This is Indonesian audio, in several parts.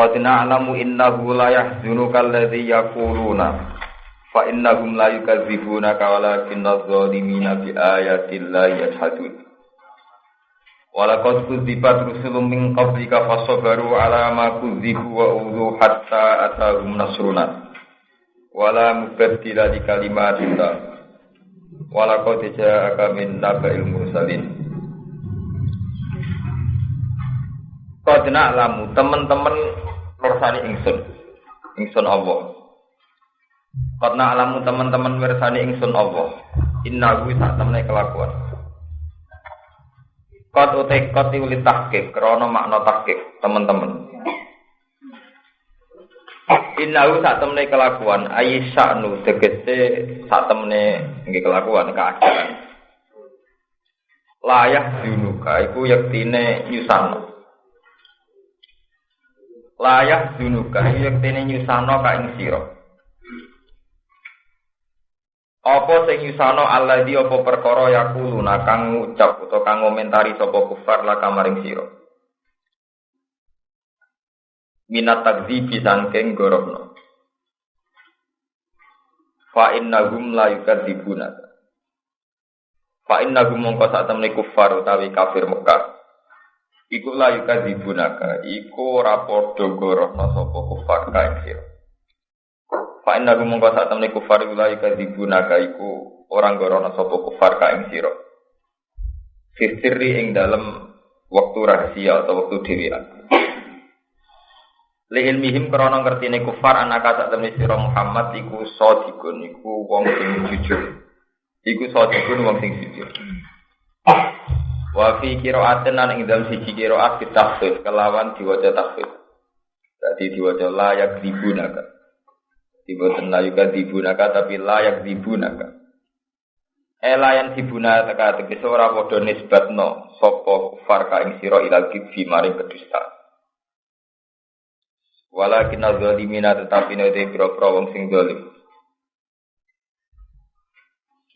Qad na'lamu innahu la yahzunuka alladhi yaquluna fa innahum la yukadzibunaka walakinna adh-dhalimina bi ayati llahi yajhadun. Walaqad kudzibat rusulun min qablika fasabaru ala ma kudzibu wa udhu hatta atahum nasruna. Wala mubaddila li kalimatillah. Walaqad ja'aka min naba'il mursalin. Qad na'lamu teman-teman mirsani ingsun. Ingsun Allah. Qad na'lamu teman-teman mirsani ingsun Allah. Inna hu sak temne kelakuan. Qad utek qad uli tahqiq krana makna tahqiq teman-teman. Inna hu sak temne kelakuan ayi sya'nu tegese sak temne nggih kelakuan keadaan. Layah dunuka iku yektine nyusano layak dunuka yektene nyusano ka ing sira. Apa sing nyusano alladzi apa perkara yakuluna kang ngucap utawa kang ngomentari sapa kufar la kamaring sira? Minat takdzibi sangking gorohno fa innahum la yukadzibuna fa innahum mongko sak temne kufar utawi kafir Mekah Iku layu kadzibunaka, iku ora padha gorohno sapa kufar kae sira. Fa inna gum mongko sak temne kufar layu kadzibunaka iku orang gorohno sapa kufar kae sira. Fitri ing dalem waktu rahasia atau waktu dhewean. Li ilmihim krana ngertine kufar anak sak temne sira Muhammad iku sadiqun iku wong sing jujur. Iku sadiqun wong sing jujur. Wa fi qira'atin nan ing dalem siji qira'at ditafsir kelawan diwaca tafsir. Dadi diwaca layak dibunaka. Diboten layak dibunaka tapi layak dibunaka. Elayan dibuna teka tegese ora padha nisbatno sapa kufar ka ing sira ilal kibbi maring kedusta. Walakin zalimina tetapi nek pira-pira wong sing zalim.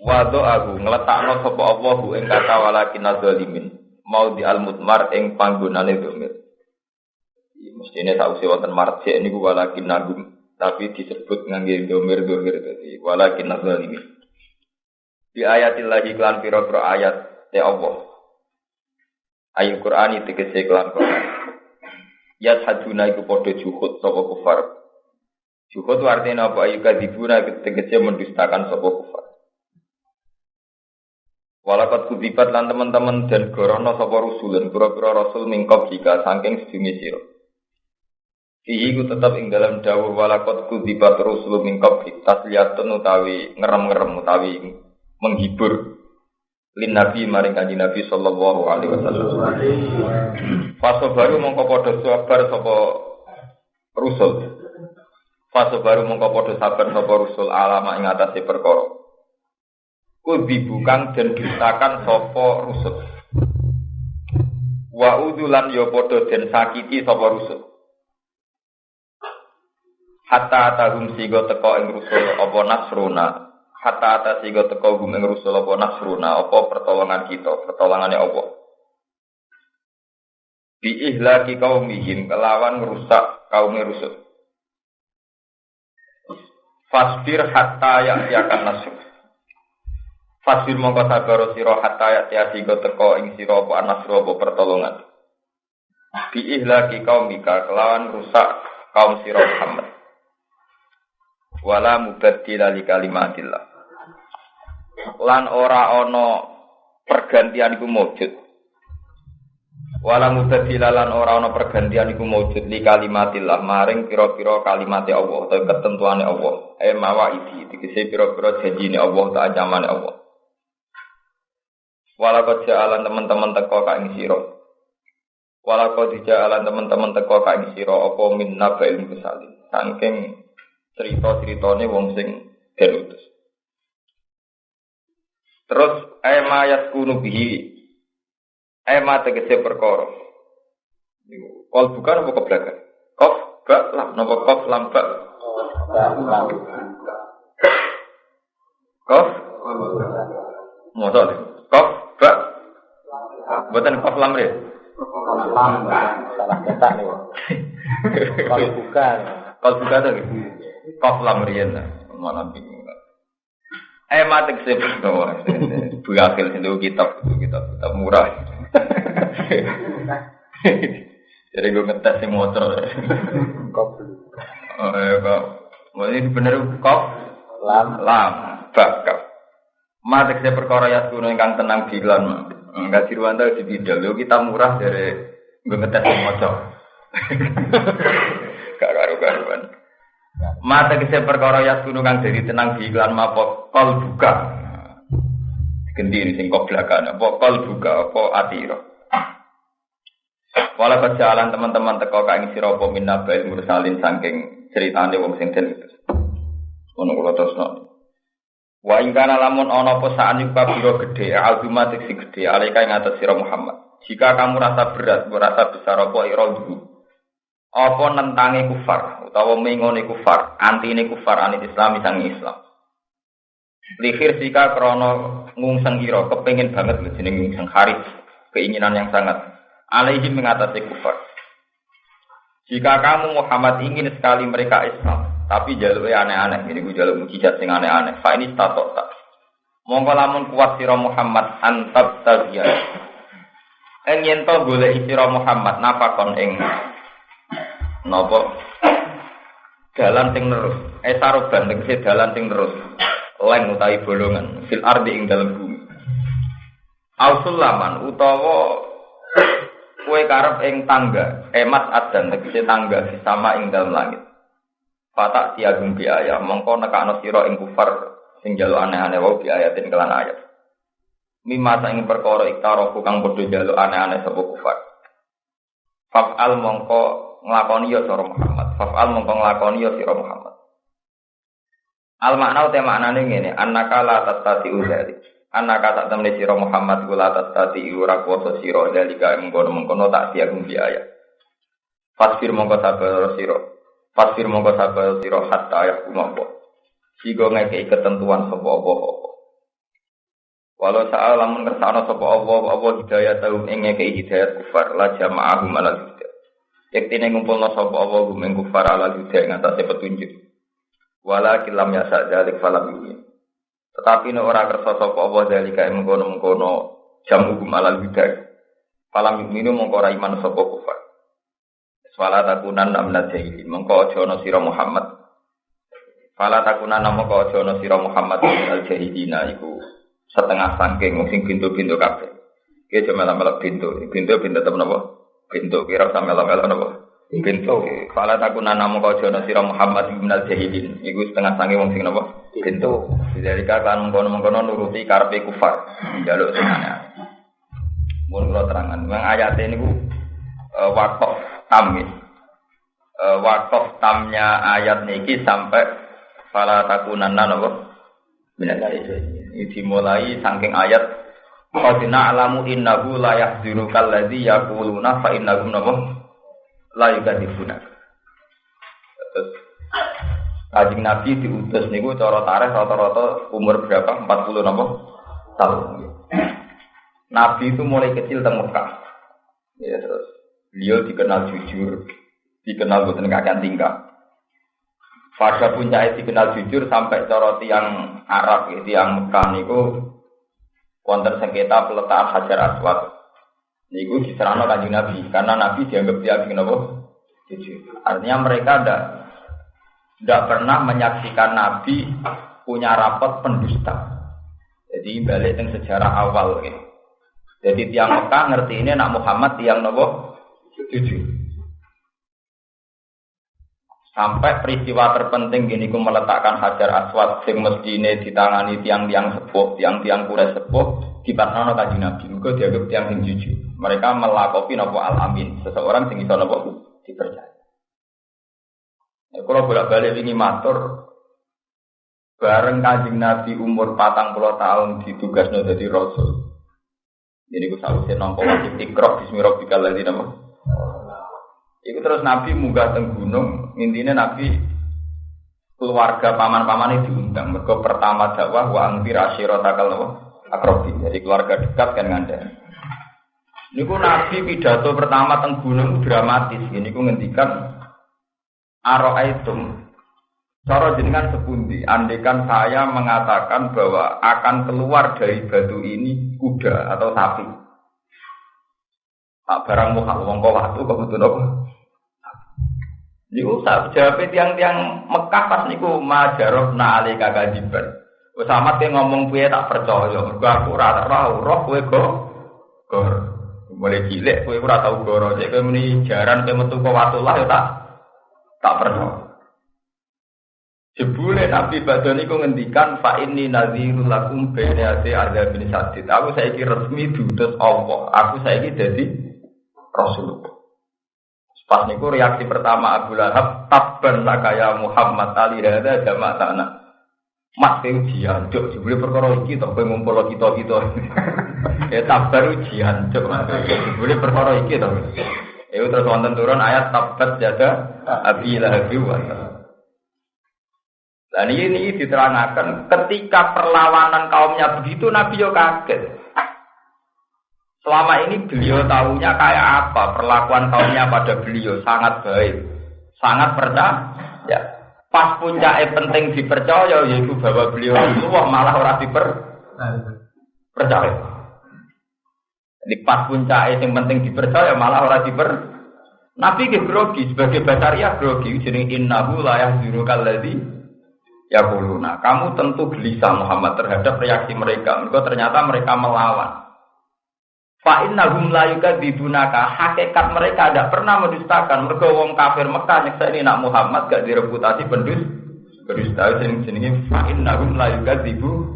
Wado aku ngletakno sapa Allah bu ing kata walakin zalimin mau di al mutmar ing panggonane domir. Mestine sausi wonten marji niku walakin nagum tapi disebut ngangge domir domir dadi walakin zalimin. Di ayatillahi klan pira-pira ayat te Allah. Ayat Quran itu tegese klan Quran. Ya haduna iku padha juhud sapa kufar. Juhud artinya apa? Ayu kadibuna tegese mendustakan sapa kufar. Walakat kudibat lan teman-teman dan gorono sapa rusulun pura-pura rasul mingkop jika saking sedungi sira. Fihi ku tetap ing dalam dawuh walakat kudibat rusul mingkop tasliyatun utawi ngerem-ngerem utawi menghibur lin nabi maring kanjeng nabi sallallahu alaihi wasallam. Faso baru mongko padha sabar sapa rusul. Faso baru mongko padha sabar sapa rusul alama ing atase kudibukan dan dustakan sopo rusuh. Wa udulan yo podo dan sakiti sopo rusuh. Hatta atahum sigo teko ing rusul opo nasruna. Hatta ata sigo teko gum ing rusul opo nasruna. Opo pertolongan kita, pertolongannya opo. Bi ihlaki kaumihim kelawan merusak kaum rusul. Fasbir hatta ya'yakan nasr. Fasir mongko sabar sira hatta ya tiasi go teko ing sira apa anasru apa pertolongan. Bi ihlaki kaumika kelawan rusak kaum sira Muhammad. Wala mubaddila li kalimatillah. Lan ora ana pergantian iku mujud. Wala mubaddila lan ora ana pergantian iku mujud li kalimatillah maring pira-pira kalimat Allah atau ketentuane Allah. Eh mawa iki dikise pira-pira janjine Allah ta anjamane Allah. Walakot jalan teman-teman teko ka ing sira. Walakot jalan teman-teman teko ka ing sira apa min nabail musalin. Saking cerita-ceritane wong sing derutus. Terus ema yaskunu bihi. Ema tegese perkara. Kol bukan apa kebelakan? Kof ba lam napa kof lam ba? Kof. Kof Ba. Buatan kof lam ya. Salah cetak nih. Kalau bukan. Kalau buka tuh. Kof lamrian mana bingung. Eh mati sih tuh. Buakil itu kitab kitab kitab murah. Jadi gue ngetes si motor. Kok Oh ya kok. Ini bener kok lam lam bakal. Mati saya perkara ya kuno ingkang tenang bilan. Enggak dirwanta di bidal. Yo kita murah dari gue ngetes motor. Gak karu-karuan. Mata kese perkara ya kang dari tenang bilan mapo kol buka. Ganti ini sing kok belakang. Apa kol buka apa atiro. Walau berjalan teman-teman teko kang sira apa minna bail mursalin saking ceritane wong sing den itu. Ono kula. Wa ing kana lamun ana apa saan iku kabiro gedhe, aldumatik sing gedhe, alika ing atas sira Muhammad. Jika kamu rasa berat, merasa besar apa ira dulu. Apa nentangi kufar utawa mengone kufar, antine kufar anit Islam sang Islam. Lihir jika krono ngungseng ira, kepengin banget lho jeneng ngungseng haris, keinginan yang sangat alaihi mengatasi kufar. Jika kamu Muhammad ingin sekali mereka Islam, tapi jalurnya aneh-aneh, ini gue jalur mujizat sing aneh-aneh. Fa ini statok tak. Mongko lamun kuat sira Muhammad antab tagiya. Eng yen to golek sira Muhammad napakon ing napa dalan sing terus. Eh saroban tegese dalan sing terus. Leng utawi bolongan fil ardi ing dalem bumi. Ausulaman utawa kue karep ing tangga, emat adan tegese tangga sama ing dalam langit. Patak tiagum bi mongko nekakno sira ing kufar sing jalu aneh-aneh wau bi kelan ayat. Mimma ing perkara iktarofu kang padha jalu aneh-aneh sapa kufar. Faf'al mongko nglakoni ya sira Muhammad. Faf'al mongko nglakoni ya sira Muhammad. Al makna uta maknane ngene, annaka la tastati udzalik. Anak kata temen siro Muhammad gula atas tadi ura kuasa siro dalika mengkono mengkono tak tiagum biaya. Fasfir mongko sabar siro. Fasfir mongko sabar siro hatta ayah kumopo. Sigo ngekei ketentuan sopo opo opo. Walau saat lamun kersano sopo opo opo hidayah tahu ngekei hidayat kufar la jama'ahu malal hidayah. Yektine ngumpulno sopo opo gumeng kufar ala hidayah ngatasi petunjuk. Wala kilam yasa dalik falam yuhin. Tetapi nek ora kersa sapa apa dalika mengkono-mengkono jam hukum alal bidah. Falam yukminu mongko iman sapa kufar. Fala takunan namna jahilin. Mongko aja ana sira Muhammad. Fala takunan mongko aja ana sira Muhammad al jahilina iku setengah sangking sing pintu-pintu kabeh. Ki aja melak-melak pintu. Pintu pintu temen apa? Pintu kira sama melak-melak apa? Pintu. Fala takunan mongko aja ana sira Muhammad bin al jahilin. Iku setengah sangking wong sing napa? Pintu. Dari kan mengkono-mengkono nuruti karpe kufar. Jaluk senane. Mun kula terangan, memang ayat ini ku uh, wakaf tam ya. Uh, wakaf tamnya ayat niki sampai fala takunanna napa? Minal Ini dimulai saking ayat Qad na'lamu innahu la yahzunuka alladzi yaquluna fa innahum napa? La yukadzibuna. Terus Kajing Nabi diutus niku cara tarikh rata-rata umur berapa? 40 napa? tahun. Nabi itu mulai kecil teng Mekah. Ya terus beliau dikenal jujur, dikenal boten kakek tingkah. Fasa puncak dikenal jujur sampai cara tiang Arab, ya, tiang Mekah niku wonten sengketa peletakan hajar aswad. Niku diserahno kanjeng Nabi karena Nabi dianggap dia bikin apa? Jujur. Artinya mereka ada tidak pernah menyaksikan Nabi punya rapot pendusta. Jadi balik yang sejarah awal gitu. Jadi tiang Mekah ngerti ini nak Muhammad tiang nopo jujur. Sampai peristiwa terpenting gini ku meletakkan hajar aswad sing mestine ditangani tiang-tiang sepuh, tiang-tiang kure sepuh di pasrano kaji Nabi. Mereka dianggap tiang sing jujur. Mereka melakopi nopo al amin, seseorang sing iso nopo dipercaya. Ya, kalau bolak balik ini matur bareng kajing Nabi umur patang puluh tahun ditugas jadi Rasul. Jadi gue selalu saya nompo wajib tikrok Bismillahirrahmanirrahim. Itu terus Nabi munggah teng gunung, intinya Nabi keluarga paman-paman itu diundang. Mereka pertama dakwah wa angfir takal nama akrobi. Jadi keluarga dekat kan nganda. Ini Nabi pidato pertama teng gunung dramatis. Ini ku ngendikan Aro'aitum Cara jenengan sepundi, andekan saya mengatakan bahwa akan keluar dari batu ini kuda atau sapi. Tak barang muka wong kok kebetulan apa? Niku tak jawab tiang-tiang Mekah pas niku majaroh na ali kakajiban. Wes amat ke ngomong piye tak percaya. Mergo aku ora roh, roh kowe go. Gor. Mulai cilik kowe ora tau goro. Cek kowe muni jaran kowe metu kok watullah ya tak tak percaya. Jebule Nabi Badon iku ngendikan fa inni nadhirul lakum ada bin sadid. Aku saiki resmi diutus Allah. Aku saiki dadi Rasulullah. Pas niku reaksi pertama Abu Lahab, tabban laka ya Muhammad ali hada jama' tanah. Ke ujian, cuk, jebule perkara iki to kowe ngumpul kita-kita. ya tabar ujian, cuk. Jebule perkara iki to. Ya terus wonten turun ayat tabat jaga Abi Lahab wa dan ini diterangkan ketika perlawanan kaumnya begitu Nabi yo kaget. Selama ini beliau tahunya kayak apa perlakuan kaumnya pada beliau sangat baik, sangat percaya. Ya. Pas puncaknya penting dipercaya yaitu bahwa beliau Rasulullah malah orang diper percaya. Di pas puncaknya yang penting dipercaya malah orang diper Nabi ke grogi sebagai basaria grogi jadi innahu la Ya kuluna, kamu tentu gelisah Muhammad terhadap reaksi mereka. Mereka ternyata mereka melawan. Fa'innahum la yukadzibunaka. Hakikat mereka tidak pernah mendustakan. Mereka wong kafir Mekah nyeksa ini nak Muhammad gak direputasi pendus. Berdusta sing jenenge fa'innahum la yukadzibu.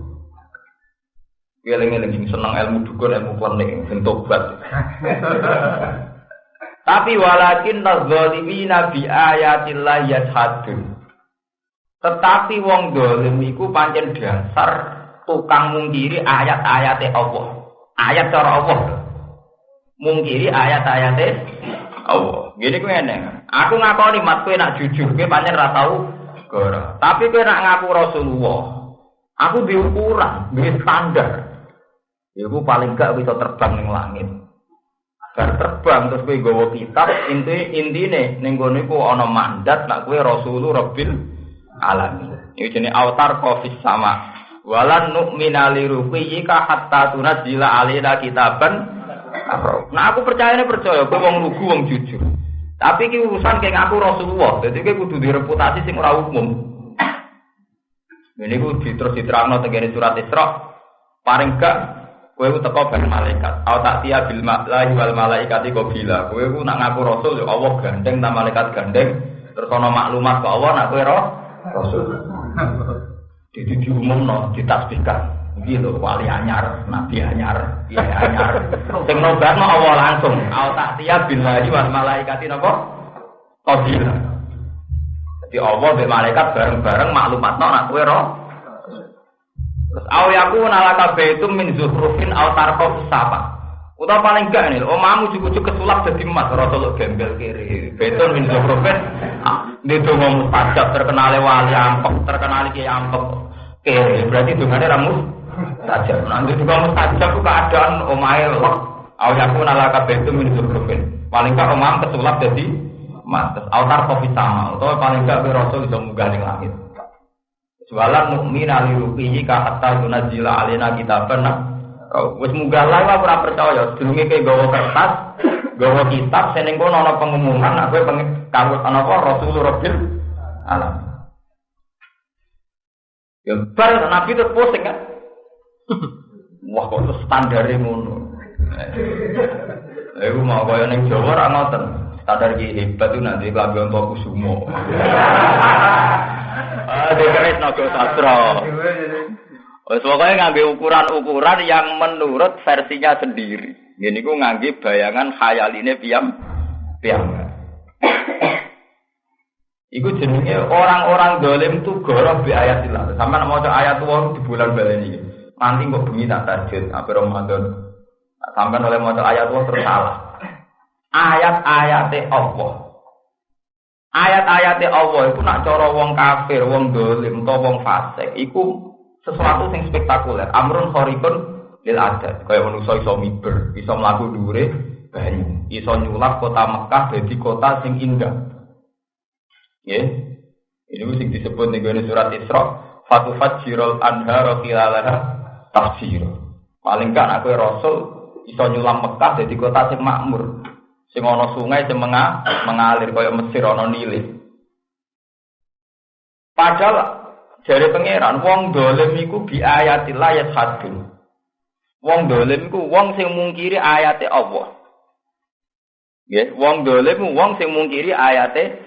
Eling-eling sing seneng ilmu dukun, ilmu klenik, sing tobat. Tapi walakin nazalimina bi ayatillah yashadun. Tetapi wong dolim iku dasar tukang mungkiri ayat-ayat Allah. Ayat cara Allah. Mungkiri ayat-ayat Allah. Gini kuwi ngene. Aku ngakoni mat kowe nak jujur, kowe pancen ra tau. Tapi kowe nak ngaku Rasulullah. Aku diukuran, duwe standar. Iku paling gak bisa terbang ning langit. Bar terbang terus kowe nggawa kitab, inti intine ning kono iku ana mandat nak kowe Rasulullah Rabbil alami. Ini jenis autar kofis sama. Walan nu'mina li ruqiyika hatta tunazila alina kitaban. Nah aku percaya ini percaya, gue wong lugu wong jujur. Tapi ki urusan kayak ngaku Rasulullah, jadi gue kudu direputasi sing ora umum. Ini gue terus diterangno tegene surat Isra. Paling gak kowe ku teko ben malaikat. Au tak tiya bil mala'i wal malaikati qabila. Kowe ku nak ngaku rasul ya Allah gandeng ta malaikat gandeng. Terus ana maklumat ke Allah nak kowe roh Rasul. Jadi diumum no, ditasbihkan. Gitu, wali anyar, nabi anyar, iya anyar. Sing nobar no Allah langsung. Al tahtiya billahi wal malaikati nopo? Qadila. Jadi Allah be malaikat bareng-bareng maklumat no nak kowe roh. Terus aw yaku nalaka baitum min zuhrufin aw tarqaf sapa. Utawa paling gak nih, omamu cukup-cukup kesulap jadi emas, rasul gembel kiri. Beton min zohrofen, ah, ini dongo mustajab, terkenal wali ampek, terkenal kiai ampek. Kiri, berarti dongane ramus saja. Nanti juga mustajab itu keadaan omai lek. Aw yaku nalaka betum min zohrofen. Paling gak omam kesulap jadi. Terus autar kopi sama, utawa paling gak rasul bisa munggah di langit. Jualan mukmin ali rupiyi ka hatta yunazila alina kitaban Oh, wis munggah lah ora percaya, sedurunge ke gawa kertas, gawa kitab seneng kono ana pengumuman nek kowe kanggo ana apa Rabbil alam. Ya bar Nabi terus posting kan. Wah kok standare ngono. Iku mau kaya ning Jawa ora ngoten. Standar ki hebat itu nanti klambi untuk kusumo. Ah, dekeris naga sastra. Wes pokoknya ngambil ukuran-ukuran yang menurut versinya sendiri. Ini ku ngangge bayangan khayaline piam piam. Iku jenenge orang-orang dolim tuh goroh bi ayat ilah. Sampai mau ayat tua di bulan balen ini. Nanti kok bunyi tak tajud apa Ramadan. Sampai oleh mau ayat tua terus salah. Ayat-ayat Allah. Ayat-ayat Allah itu nak coro wong kafir, wong dolim, atau wong fasik. Iku sesuatu yang spektakuler. Amrun sorikun lil adat. Kayak manusia iso miber, iso melaku dure banyu, iso nyulap kota Mekah jadi kota sing indah. Ya. Ini sing disebut nih surat Isra. Fatufat jirol anhara khilalaha tafsir. Paling kan aku Rasul iso nyulam Mekah jadi kota sing makmur. Sing ana sungai sing menga, mengalir kaya Mesir ana Nile. Padahal dari pangeran wong dolim iku bi ayatillah ya hadun. Wong dolim iku wong sing mungkiri ayate Allah. Nggih, wong dolim wong sing mungkiri ayate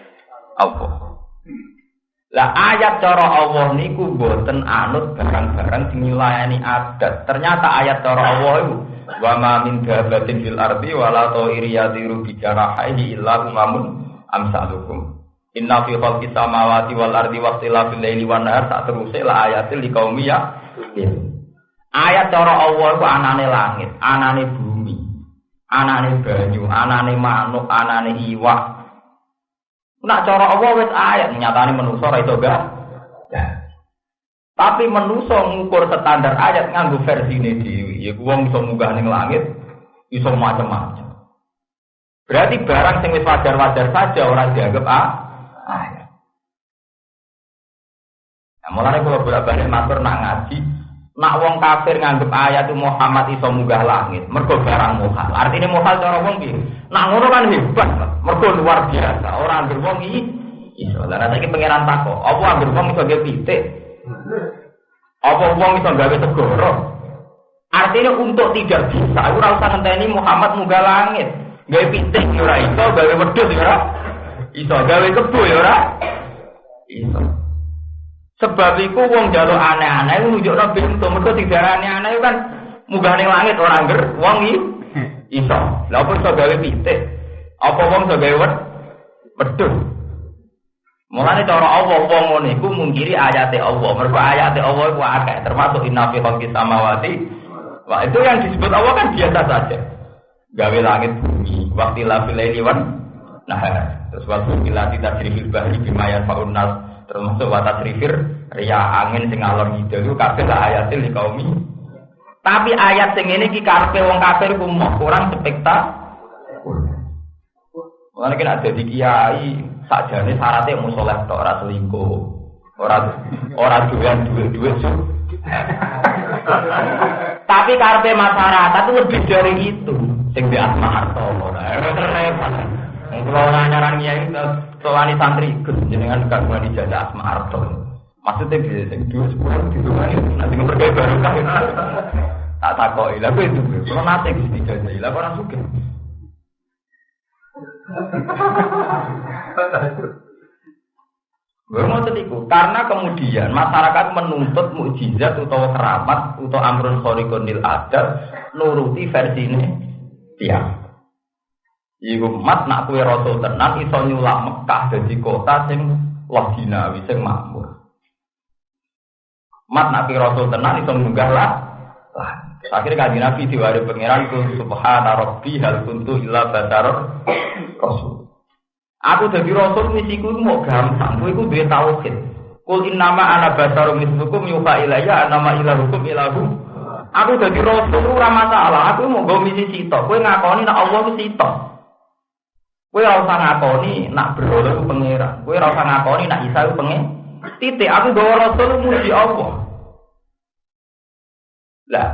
Allah. Lah ayat cara Allah niku boten anut barang-barang sing nyulayani adat. Ternyata ayat cara Allah itu wa ma min dabatin fil ardi wala ta'iri yadiru bi jarahihi illa umamun amsalukum. Inna fi khalqis samawati wal ardi wa ikhtilafil laili wan nahar sak teruse la ayatil liqaumi ya. Ayat cara Allah itu anane langit, anane bumi, anane banyu, anane manuk, anane iwak, Nak cara Allah wis ayat nyatane manusa ora gak. Tapi manusa ngukur standar ayat nganggo versine dhewe. Ya wong iso munggah ning langit, iso macam-macam. Berarti barang sing wis wajar-wajar saja orang dianggap ah, ayat. Nah, mulane kalau bolak-balik matur nak ngaji, nak wong kafir nganggep ayat Muhammad iso munggah langit, mergo barang muhal. Artinya muhal cara wong piye? Nak ngono kan hebat, mergo luar biasa. Ora anggere wong iki iso. Lah saiki pangeran takok, apa anggere wong iso pitik? Apa wong iso gawe segoro? Artinya untuk tidak bisa, ora usah ngenteni Muhammad munggah langit. Gawe pitik ya ora iso, gawe wedhus ya ora iso, gawe kebo ya ora iso. Sebab itu wong jaluk aneh-aneh nunjukno pintu, mergo didarani aneh kan munggah ning langit ora angger wong iki iso. Lah apa iso gawe pitik? Apa wong iso gawe wed? Wedhus. Mulane cara Allah wong ngono iku mungkiri ayate Allah. Mergo ayate Allah iku akeh, termasuk inna fi khalqis samawati. Wah, itu yang disebut Allah kan biasa saja. Gawe langit bumi, waktu laili wan nah terus waktu kita tidak cerifil bahri bimayan faun nas termasuk watas rifir ria angin sing alor ngidul itu kabeh lah di kaum tapi ayat sing ini ki karpe wong kafir ku kurang spektakuler Mulane kena dadi kiai sakjane syaratnya mau soleh tok ora selingkuh. Ora ora doyan duit-duit Tapi karpe masyarakat itu lebih dari itu. Sing di asma harto ora repot. Kalau orang nyaran kiai soalnya santri ikut jenengan kagungan ijazah asma harto. Maksudnya bisa sing dua sepuluh di rumah itu nanti ngepergai baru kan. Tak takoi lah itu. Kalau nanti bisa ijazah lah orang suka. Bermotor itu karena kemudian masyarakat menuntut mukjizat atau keramat atau amrun khorikonil adat nuruti ini tiang. Iku mat nak kue rasul tenan iso nyulak Mekah jadi kota sing loginawi sing makmur. Mat nak kue rasul tenan iso munggah lah. Akhirnya kaji Nabi diwari pangeran ku subhana rabbi hal kuntu illa rasul. Aku jadi rasul misiku mau gampang, kowe iku duwe tauhid. Kul innama ana basarum mislukum yuha ilayya anama ilahukum ilahu. Aku jadi rasul ora masalah, aku mau go misi sito. Kowe ngakoni nek Allah ku sito. Kowe ora usah ngakoni nak berhala ku pangeran. Kowe ora usah ngakoni nak Isa ku pengen. Titik aku gawa rasul muji Allah. Lah,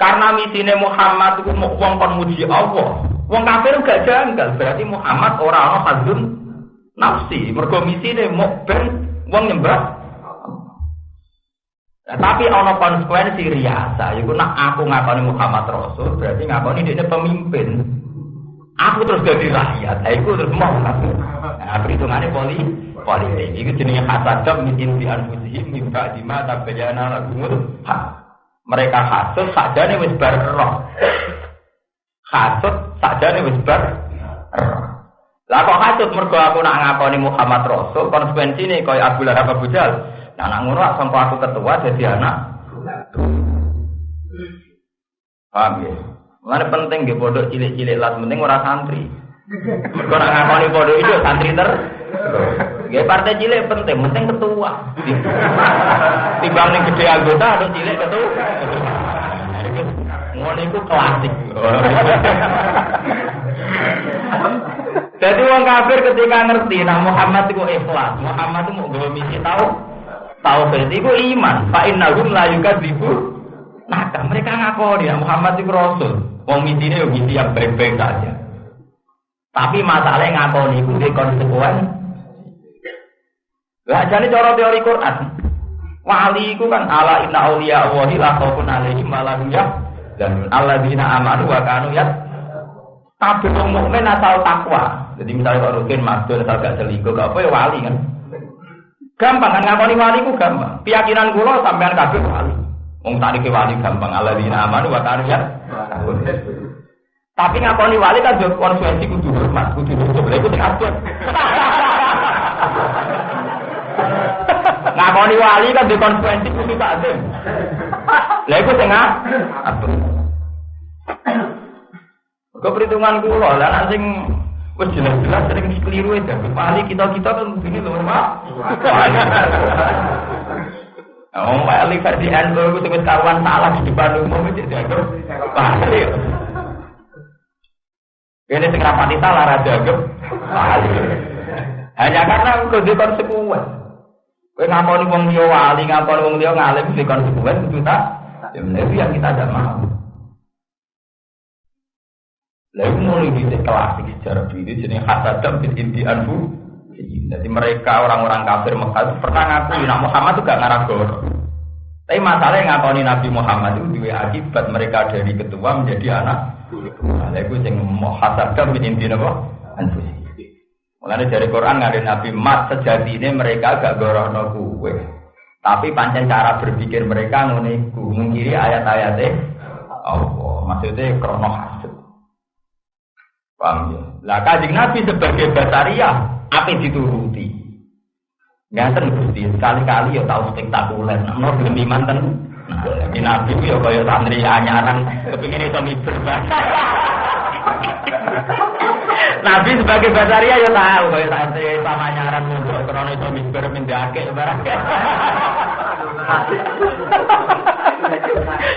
karena misine Muhammad itu mau wong kon muji Allah. Wong kafir gak janggal, berarti Muhammad orang ana hadun nafsi. Mergo misine mau ben wong nyembah. Nah, tapi ana konsekuensi riasa, yaiku nak aku ngakoni Muhammad Rasul, berarti ngakoni dia pemimpin. Aku terus jadi rakyat, nah, aku terus mau Nah, perhitungannya poli politik. Itu jenisnya hasadab min inti anfusihim mimba dima tabayana lagumul hak. Mereka hasut sakjane wis bar roh. Hasut sakjane wis bar roh. Lah kok hasut mergo aku nak ngakoni Muhammad Rasul, konsekuensi ini kaya Abu Lahab Abu Jahal. Nah nak ngono aku ketua jadi anak. Paham ya? Mana penting di pondok cilik-cilik lah, penting ora santri. Mergo nak ngakoni pondok itu santri ter. Ya partai cilik penting, penting ketua. Timbang ning gede anggota ada cilik ketua. Ngono iku klasik. Jadi wong kafir ketika ngerti nah Muhammad itu ikhlas, Muhammad itu mau gawe misi tahu tauhid itu iman. Fa innahum la yukadzibu. Nah, mereka ngakoni ya Muhammad itu rasul. Wong misine yo misi yang baik-baik saja. Tapi masalahnya ngakoni itu di konsekuen. Lah jadi cara teori Quran. Wali itu kan ala inna auliya Allahi la khaufun alaihim wa la hum yahzanun. Alladzina amanu wa kanu ya Tapi wong mukmin asal takwa. Jadi misalnya kalau rutin masuk asal gak selingkuh, gak apa ya wali kan. Gampang kan ngakoni wali ku gampang. Keyakinan kula sampean kabeh. Wong tadi ke wali gampang. Alladzina amanu wa kanu ya. Tapi ngakoni wali kan juga konsekuensi kudu hormat, kudu nutup. Lha iku sing abot. ngakoni wali kan di konsekuensi kudu takzim. Lha iku sing abot. Kau perhitungan kula, lah sing wis jelas-jelas sering keliru aja. Wali kita-kita kan begini loh, Pak. Oh, wali versi NU itu sebut karuan salah di depan umum itu dianggap wali. Ini sing rapati salah ra dianggap wali. Hanya karena kudu konsekuen. Kowe ngakoni wong liya wali, ngakoni wong liya ngalim di konsekuen tak. Ya itu yang kita tidak mau. Lalu mulai di klasik sejarah bin inti anfu. Jadi mereka orang-orang kafir Mekah itu pernah ngaku Nabi Muhammad itu gak ngarah goro. Tapi masalahnya ngakoni Nabi Muhammad itu dua akibat mereka dari ketua menjadi anak. Lalu itu yang mau hasadam bin inti apa? Mulanya dari Quran ada Nabi Mat sejati ini mereka gak goroh kue. Tapi pancen cara berpikir mereka nguniku mengkiri ayat-ayatnya Allah. Maksudnya krono hasad. Paham ya? Lah kajing Nabi sebagai basaria, apa dituruti? Ngaten Gusti, sekali-kali ya tahu spektakuler. Nah, belum manten. Nah, ini Nabi ya kaya santri anyaran kepingin itu miber Nabi sebagai basaria ya tahu kaya santri sama anyaran mundur karena itu miber mendake barang.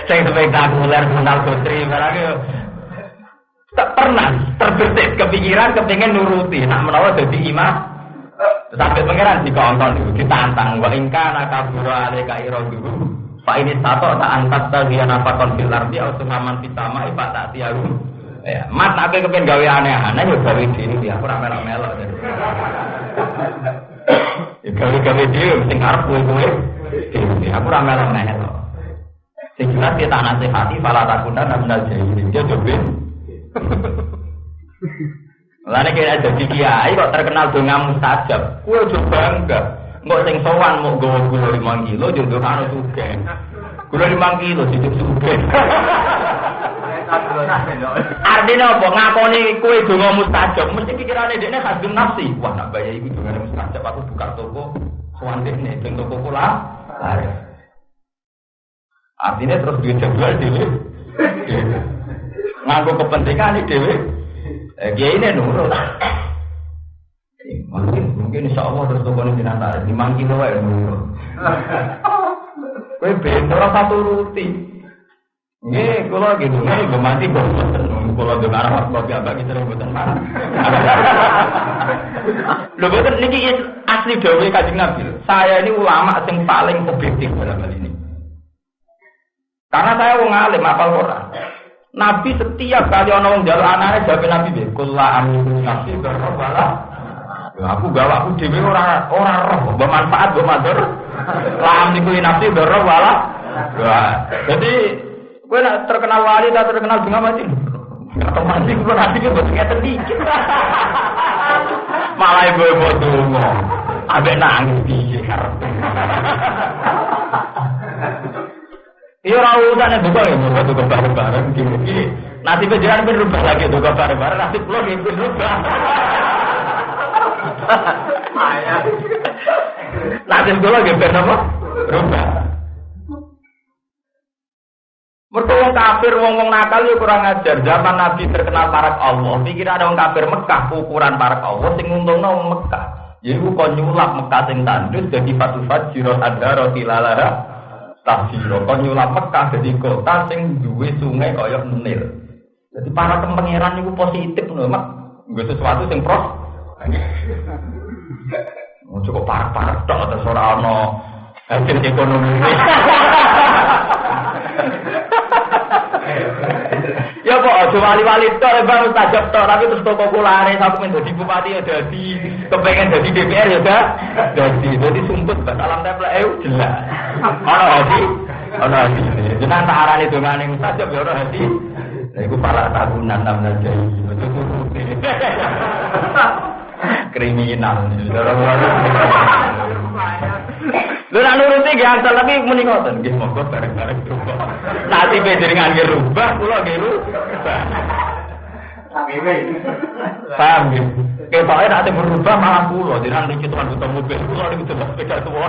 Saya spektakuler menal putri barang tak pernah terbesit kepikiran kepingin nuruti. Nak menawa jadi imam sampai pangeran di konton itu ditantang wa ingka nakabura alika dulu pak ini satu tak angkat tagian apa konfil arti atau ngaman pitama ipa tak tiaru. Ya mat nak kepengen gawe aneh-aneh ya gawe diri dia aku ramai melo ya gawe gawe dia mesti ngarep gue gue aku ramai melo sing jelas kita nasihati fala takuna namnal jahilin dia jobin Lalu kira jadi kiai kok terkenal dengan mustajab. Kue juga bangga. Nggak sing sowan mau gawa gula lima kilo jodoh kanu juga. Gula lima kilo jadi juga. Artinya apa? Ngakoni kue donga mustajab. Mesti pikirannya dia khasbim nafsi. Wah nak bayar itu donga mustajab. Aku buka toko. Kawan dia nih, toko pula. Artinya terus duit jual dulu. Nganggo kepentingan ini dewi. Eh, dia ini nurut. Mungkin mungkin insya Allah terus toko ini nanti lima kilo ya nurut. Kue bentor satu ruti. Nggih, kula gitu, nggih gue mati kok. Kula dengar arah kopi apa kita mboten mana. Lho mboten niki asli dawuh Kanjeng Nabi. Saya ini ulama yang paling objektif dalam hal ini. Karena saya wong alim apal Quran. Nabi setiap kali ono wong njaluk anake jawab Nabi be, "Kula amin nafsi berwala." Ya aku gawa aku dhewe ora ora roh, mbok manfaat mbok. Lam niku nafsi berwala. Wah, jadi Gue nak terkenal wali, tak terkenal bunga mati. Atau mati, gue nanti gue buat ngeten dikit. Malah ibu ibu tunggu. Abe nangis piye. Iya ora urusan buka ya buka tuh bareng-bareng gini. Nanti pejalan ben rubah lagi tuh bareng-bareng nanti pulau gitu rubah. Ayah. Nanti pulau gitu apa? Rubah. Wong kafir, wong wong nakal ya kurang ajar. Zaman Nabi terkenal parak Allah. Pikir ada wong kafir Mekah ukuran parak Allah sing untungno wong Mekah. Jadi kok nyulap Mekah sing tandus jadi fatu ada roti lalara tafsiro. Kok nyulap Mekah jadi kota sing duwe sungai koyok Nil. Jadi para pangeran itu positif loh, mak. Gue sesuatu yang pros. Oh, cukup parah-parah tok atau ora hasil ekonomi. Ya kok aja wali-wali tok bang mustajab tok tapi terus toko kulare sampe men dadi bupati ya dadi kepengen dadi DPR ya gak dadi dadi sumput bak alam templek eh jelas. Ono hati ono hati jeneng tak arani dongane mustajab ya ono hati Lah iku pala tahunan nam saja kriminal Lu nak nuruti gak asal tapi muni ngoten nggih monggo bareng-bareng rubah. Nanti jenengan nggih rubah kula nggih rubah. Paham nggih? Ketoke nanti berubah malah kula jenengan iki tuan butuh mobil kula niku coba sepeda tuwa.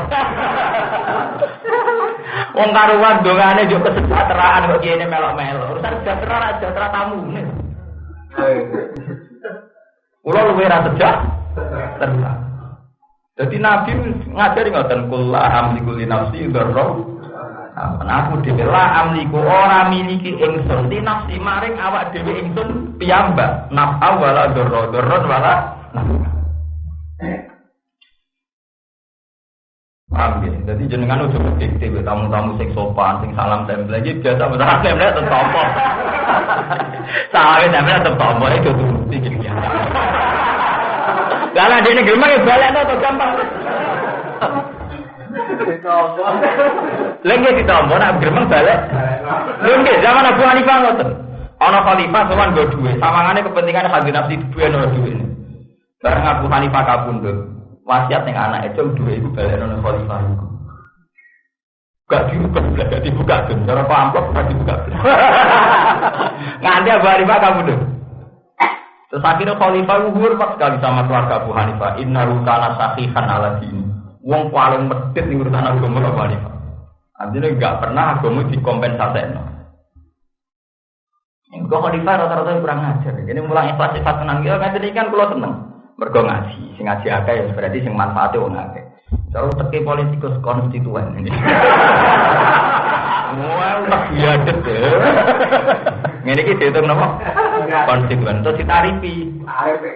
Wong karuan dongane yo kesejahteraan kok kene melok-melok. Urusan sejahtera ra sejahtera tamu. Kula luwih ra sejahtera. Jadi Nabi ngajari ngoten kula amliku li nafsi dzarra. Aku dhewe la amliku ora miliki ingsun di nafsi maring awak dhewe ingsun piyambak. Naf'a wala dzarra, dzarra wala. Paham ya? Jadi jenengan udah berdikti tamu-tamu sing sopan, sing salam tempel lagi biasa benar tempel tetap tompo. Salam tempel tetap tompo itu tuh tinggi biasa. Lah dia negeri mah balik atau gampang. Lagi ditompo nak gremeng balik. Lagi zaman Abu Hanifah ngoten. Ana khalifah sowan go duwe, sawangane kepentingan hadir nafsi duwe ono duwe. Bareng Abu Hanifah kabundut. Wasiat yang anak itu duwe iku balik ono khalifah iku. Gak dibuka, gak dibuka, cara apa amplop gak dibuka. Nganti Abu Hanifah kabundut. Terus akhirnya khalifah itu hormat sekali sama keluarga Abu Hanifah. Inna rutana sahihan ala dini. Wong paling medit di urusan agama Abu Hanifah. Artinya nggak pernah agama dikompensasi. Yang kok khalifah rata-rata kurang ngajar. Ini mulai ikhlas sifat tenang. Ya ngajar ini kan kalau tenang. Mergo ngaji. Sing ngaji akeh ya berarti sing manfaatnya wong akeh. Terus teki politikus konstituen ini. Wah, udah biadet ya. Ini kita dihitung apa? Konstituen itu ditarifi.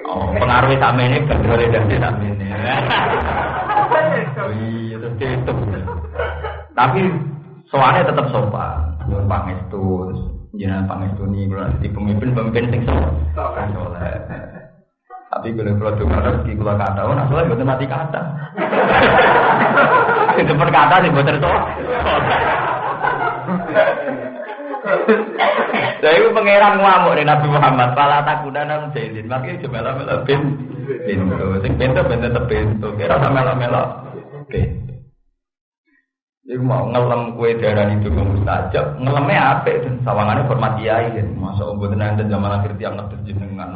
Oh, pengaruh sama ini benar dari sama ini. Oh iya, itu dihitung. Tapi soalnya tetap sopan. Nyuwun pangestus, jenengan pangestuni kula di pemimpin pemimpin sing sopan. Soleh. Tapi kalau kalau dengar rezeki kalau kata, oh nasolah betul mati kata. Itu perkata sih betul tuh. Jadi itu pangeran ngamuk nih Nabi Muhammad. Pala takudan nang jahilin. Makanya cuma melo bin pintu. Sing pintu pintu terpintu. Kira sama melo melo pintu. Jadi mau ngelem kue darah itu ke mustajab, ngelemnya apa itu? Sawangannya hormat kiai. Masa om buat nanti zaman akhir tiang ngetes jenengan.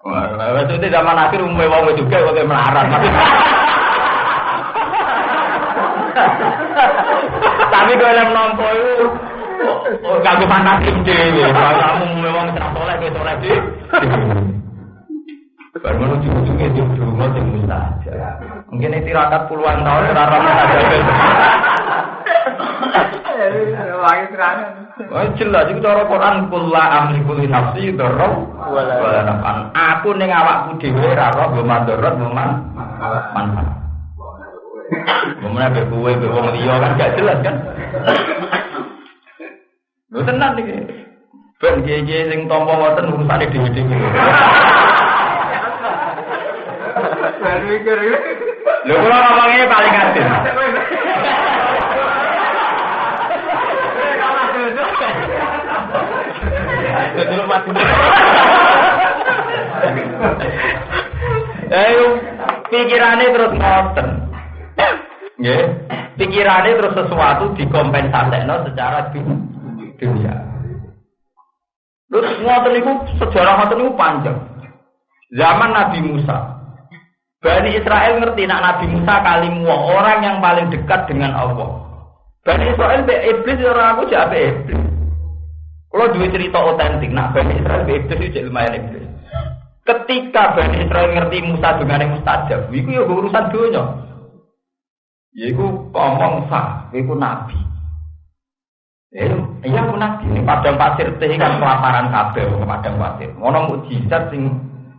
Wah, itu zaman akhir umumnya wong juga pakai melarat. Tapi kalau yang nompo itu gak fantasi dhewe. Kamu memang tidak soleh, kowe soleh di. Baru menuju ujungnya di rumah sing mustajab. Mungkin ini tirakat puluhan tahun ora mustajab. Oh jelas itu cara Quran kula amliku li nafsi dzarra wala nafan. Aku ning awakku dhewe ora roh mbok mandorot mbok manfaat. Ngomongnya be kowe be wong liya kan gak jelas kan. Lho tenan iki. Ben kiye sing tampa ngoten urusane dhewe-dhewe. Lho kula ngomongnya paling adil. Dulu mati. Ayo pikirane terus ngoten. Nggih. Pikirane terus sesuatu dikompensasekno secara dunia. Terus ngoten niku sejarah ngoten niku panjang. Zaman Nabi Musa. Bani Israel ngerti nak Nabi Musa kalimu orang yang paling dekat dengan Allah. Bani Israel be iblis orang aku jabe iblis. Kalau dua cerita otentik, nak Bani Israel itu lumayan iblis. Ketika Bani Israel ngerti Musa dengan yang mustajab, itu ya urusan dunia. Yaiku ngomong sah, yaiku nabi. Eh, iya nabi ini padang pasir teh kan kelaparan kabeh padang pasir. Ngono mukjizat sing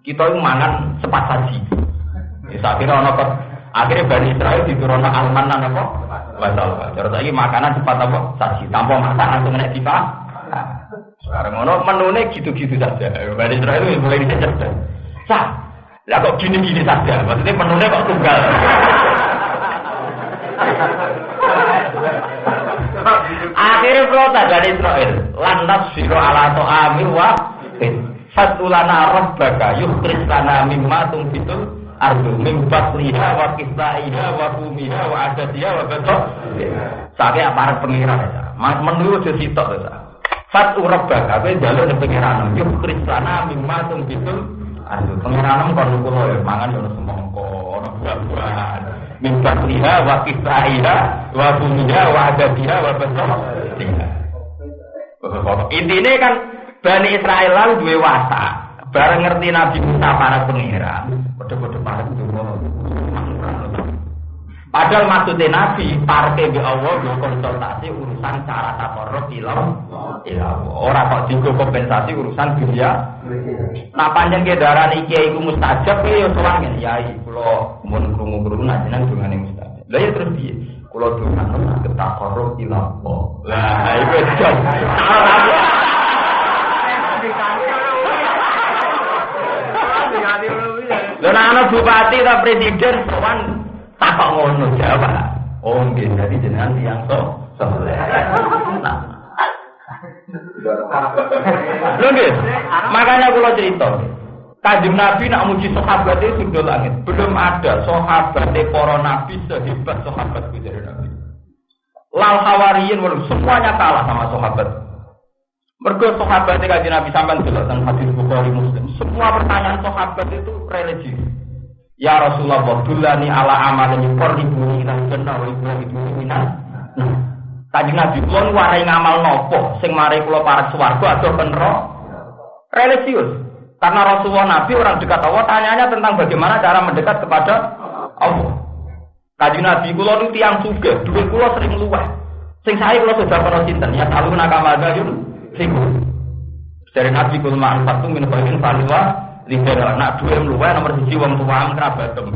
kita itu mangan sepat saji. Ya kira ono akhirnya Bani Israel diturunkan almanan apa? Batal. Terus lagi makanan cepat apa? Saji. Tanpa masak langsung tiba. Sekarang ngono menune gitu-gitu saja. Bani Israel itu mulai dicerdas. Sah. Lah kok gini-gini saja. Maksudnya menune kok tunggal. Akhirnya protes dari Israel. Lantas siro ala to amil wa Fatulana rabbaka yukhris lana mimma tumbitul ardu min batliha wa kisaiha wa kumiha wa adadiha wa betok. Sakit aparat pengiran ya. Menurut sitok. Fatu rabbaka kowe njaluk ning pengiran yukhris lana mimma tumbitul ardu. Pengiran kon kula ya mangan yo semongko, ono buah-buahan. Min batliha wa kisaiha wa kumiha wa adadiha wa betok. Intinya kan Bani Israel lan duwe watak. Bareng ngerti Nabi Musa para pengiran, padha-padha para Padahal maksudnya Nabi parke be Allah yo konsultasi urusan cara takorok ilam Orang kok digo kompensasi urusan dunia. Nah panjang ke darah iki iku mustajab ya ngene yai kula mun krungu-krungu najenan dungane mustajab. Lah ya terus piye? Kula dongan ketakorok ilam Lah iku Lho ana bupati ta presiden sowan takok ngono jawab. Oh nggih dadi jenengan tiyang to soleh. Lho nggih, makanya kula cerita. Kanjeng Nabi nak muji sahabat itu sudah langit. Belum ada sahabat para nabi sehebat sahabat dari Nabi. Lal hawariyin semuanya kalah sama sahabat. Mergo sahabat kanjeng Nabi delok teng hadis Bukhari Muslim. Semua pertanyaan sahabat itu religi. Ya Rasulullah, dulani ala amalin yuqarribuni ila jannah wa yuqarribuni minan. Nah, kanjeng Nabi kula warai ngamal nopo sing mari kula parek swarga atau penro religius. Karena Rasulullah Nabi orang dekat Allah tanyanya tentang bagaimana cara mendekat kepada Allah. Kanjeng Nabi kula nu tiyang sugih, dhuwit kula sering luweh. Sing saya kula sudah pernah sinten ya kalau nakama yun Fiku. Dari Nabi kul ma'an satu min khairin faliwa lihat nak dua luwe nomor siji wong kerabat tem.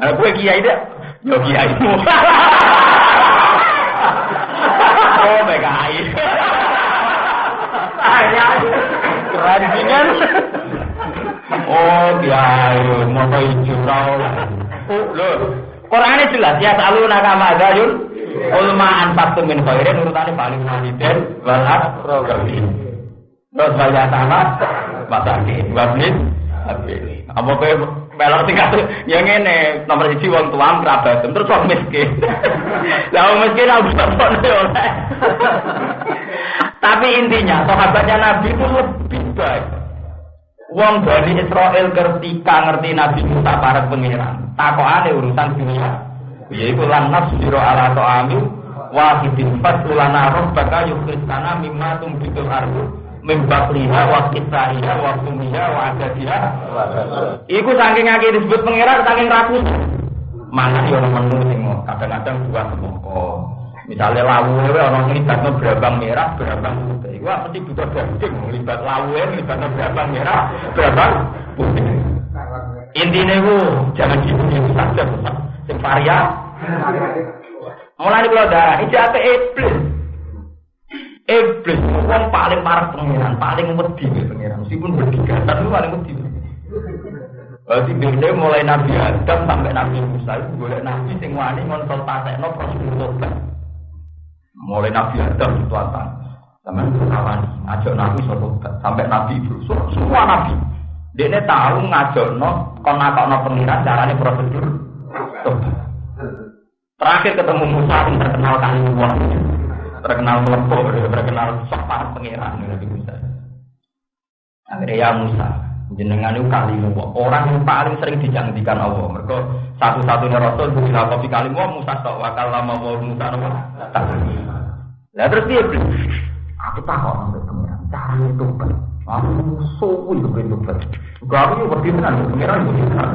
Nah, gue kiai deh, yo kiai mu. oh, keren dengan. Oh, kiai, mau hijau tau. Loh, Quran jelas ya selalu nakama gayun Ulma anfaqtum min khairin urutane paling waliden wal aqrabin. Terus bayar sama masakin wabnin apa kowe melok tingkat ya ngene nomor siji wong tuam kerabat terus wong miskin. Lah wong miskin harus oleh. Tapi intinya sahabatnya Nabi itu lebih baik. Wong dari Israel ketika ngerti Nabi Musa para pangeran, takokane urusan dunia yaitu lan nasbiru ala ta'ami wahidin fasulana rabbaka yukhristana mimma tumbitul ardu min bakliha wa kisaiha wa kumiha wa adadiha. Iku saking akeh disebut pangeran saking rakus mana yo menu sing kadang-kadang buah semongko. Misalnya lawu itu orang ngelibatnya berabang merah berabang putih. Itu mesti butuh daging? Ngelibat lawu ngelibatnya berabang merah berabang putih. Intinya itu jangan gitu-gitu saja sing varia. Mulai kalau darah ini jatuh iblis. Iblis orang paling parah pengiran, paling wedi pengiran. Meskipun bertiga, tapi paling wedi. Berarti biasanya mulai Nabi Adam sampai Nabi Musa itu boleh Nabi sing wani konsultasi no prosedur Mulai Nabi Adam itu apa? Sama kawan ngajak Nabi suatu sampai Nabi Ibrahim semua Nabi. Dia tahu ngajak no kon no pengiran caranya prosedur Terakhir ketemu Musa yang terkenal kali uang, terkenal melepuh, terkenal sopan pengiran Nabi Musa. Akhirnya ya Musa, jenengan itu kali orang yang paling sering dijanjikan Allah. Mereka satu-satunya Rasul bila kopi kali Musa tak wakal lama mau Musa nama. Nah terus dia beli, aku tahu sampai pengiran, cara itu Aku suwi begitu ber. Gak aku juga berpikiran, pengiran berpikiran.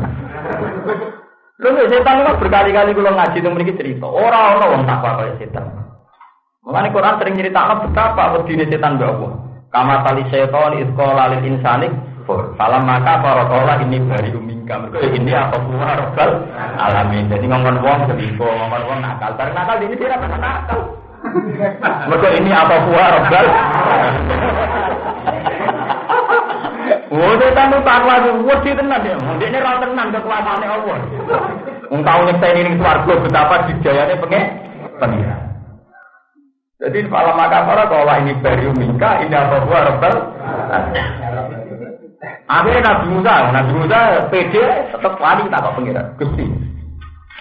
Lho setan kan berkali-kali kula ngaji teng mriki cerita, ora ana wong takwa kaya setan. Mulane Quran sering nyeritakno betapa wedine setan mbek Allah. Kama tali setan isqala lil insani. Falam maka para kala ini bari umingka. Mergo ini apa kuwa rabbal alamin. Jadi ngomong wong selingkuh, ngomong wong nakal. Bar nakal ini tidak pernah nakal. Mergo ini apa kuwa rabbal Oh, setan itu takwa itu wedi tenan ya. Ndekne ra tenan kekuasaane Allah. Wong tau nyekseni ning swarga betapa dijayane pengen pengira. Jadi kalau maka para kalau ini baru mingka ini apa buah rebel. Akhirnya Nabi Musa, Nabi Musa PD tetap wali tak kok pengira. Gusti,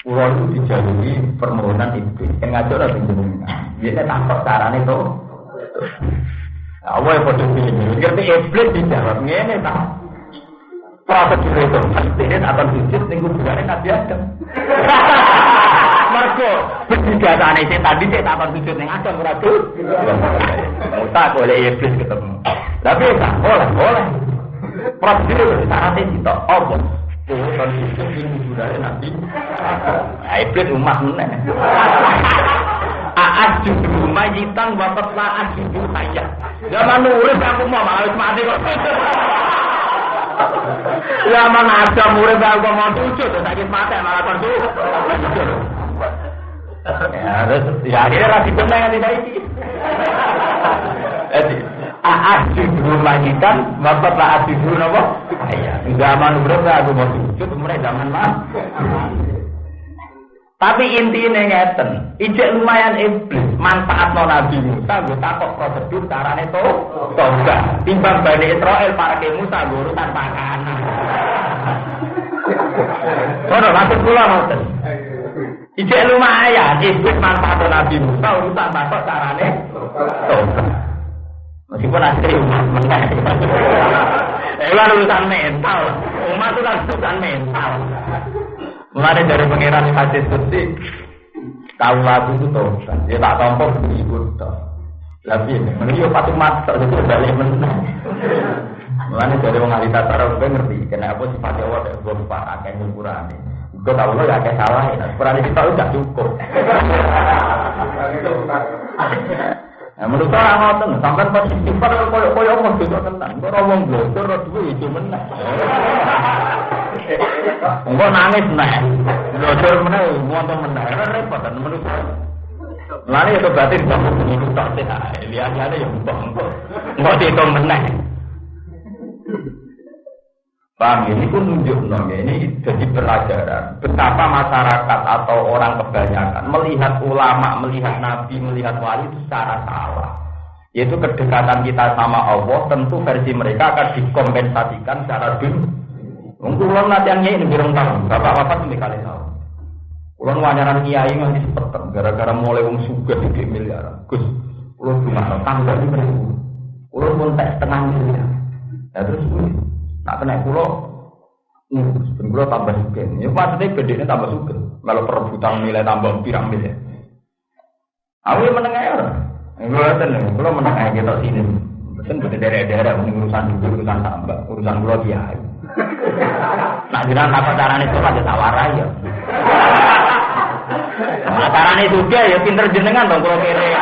Pulau itu dijalui permohonan iblis. Yang ngajak Nabi Musa. Dia takut caranya itu. Apa yang bodoh ini? Ngerti iblis dijawab ini tak. Prosedur itu, ini akan sujud tinggal bulan Nabi Adam. Mergo berdigatane sing tadi sik takon sujud ning Adam ora tuh. Musa boleh iblis ketemu. Tapi tak boleh, boleh. Prosedur syaratnya kita apa? Tuhan itu ini budaya Nabi. Nah, iblis umat meneh. Aat judu majitan wapat laat judu hayat. Zaman urip aku mau malah mati kok. Zaman ada murid aku mau sujud, sakit mati malah kon sujud. Ya, terus ya akhirnya lagi benar yang tidak ini. Jadi, judu majitan wapat laat judu apa? Zaman urip aku mau sujud, mulai zaman mah. Tapi intinya ngeten, ijek lumayan iblis, manfaat non Nabi Musa, gue takut prosedur carane to, toga. Timbang Bani Israel para ke Musa, gue urusan makanan. Kono maksud kula ngoten. Ijek lumayan, iblis manfaat Nabi Musa, urusan takut carane. Meskipun asli umat menang. Itu urusan mental. Umat itu kan urusan mental. Mulai dari pangeran hadis kursi, tahu lagu itu tuh, dia tak tompok ibu tuh. Tapi ini, menuju patung mata, itu balik menang. Mulai dari mengalih tata gue ngerti, kenapa sifat Jawa dan gue lupa akeh ukuran Gue tahu lo ya kayak salah, ya. Ukuran kita udah cukup. Nah, menurut saya ngoten, sampai pas istighfar koyo koyo mau juga tentang, gue ngomong dua itu menang. Enggak nangis nah, blogger menang, ngotot menang, repot kan menurut saya. Itu berarti kamu itu tak sehat, lihat ada yang bang, enggak dihitung menang. Paham ini pun nunjuk dong ini jadi pelajaran betapa masyarakat atau orang kebanyakan melihat ulama, melihat nabi, melihat wali itu secara salah. Yaitu kedekatan kita sama Allah tentu versi mereka akan dikompensasikan secara dunia. Mungkin ulama latihannya ini birong tahun, bapak-bapak sampai kali tahu. Ulama wanyaran kiai nganti sepeten, gara-gara mulai wong suga di miliar. Gus, ulama cuma tangga di beribu. Ulama pun tes setengah miliar. Ya terus Nak kena pulau, hmm, pulau tambah suka. Ya maksudnya gede tambah suka. Kalau perebutan nilai tambah pirang miliar. Aku yang menengah ya. Gue tenang, kalau menengah kita sini. Betul betul daerah-daerah urusan urusan tambah, urusan pulau kiai. Nak bilang apa caranya itu aja tawarai ya. Nah, caranya juga ya pinter jenengan dong kalau kiri.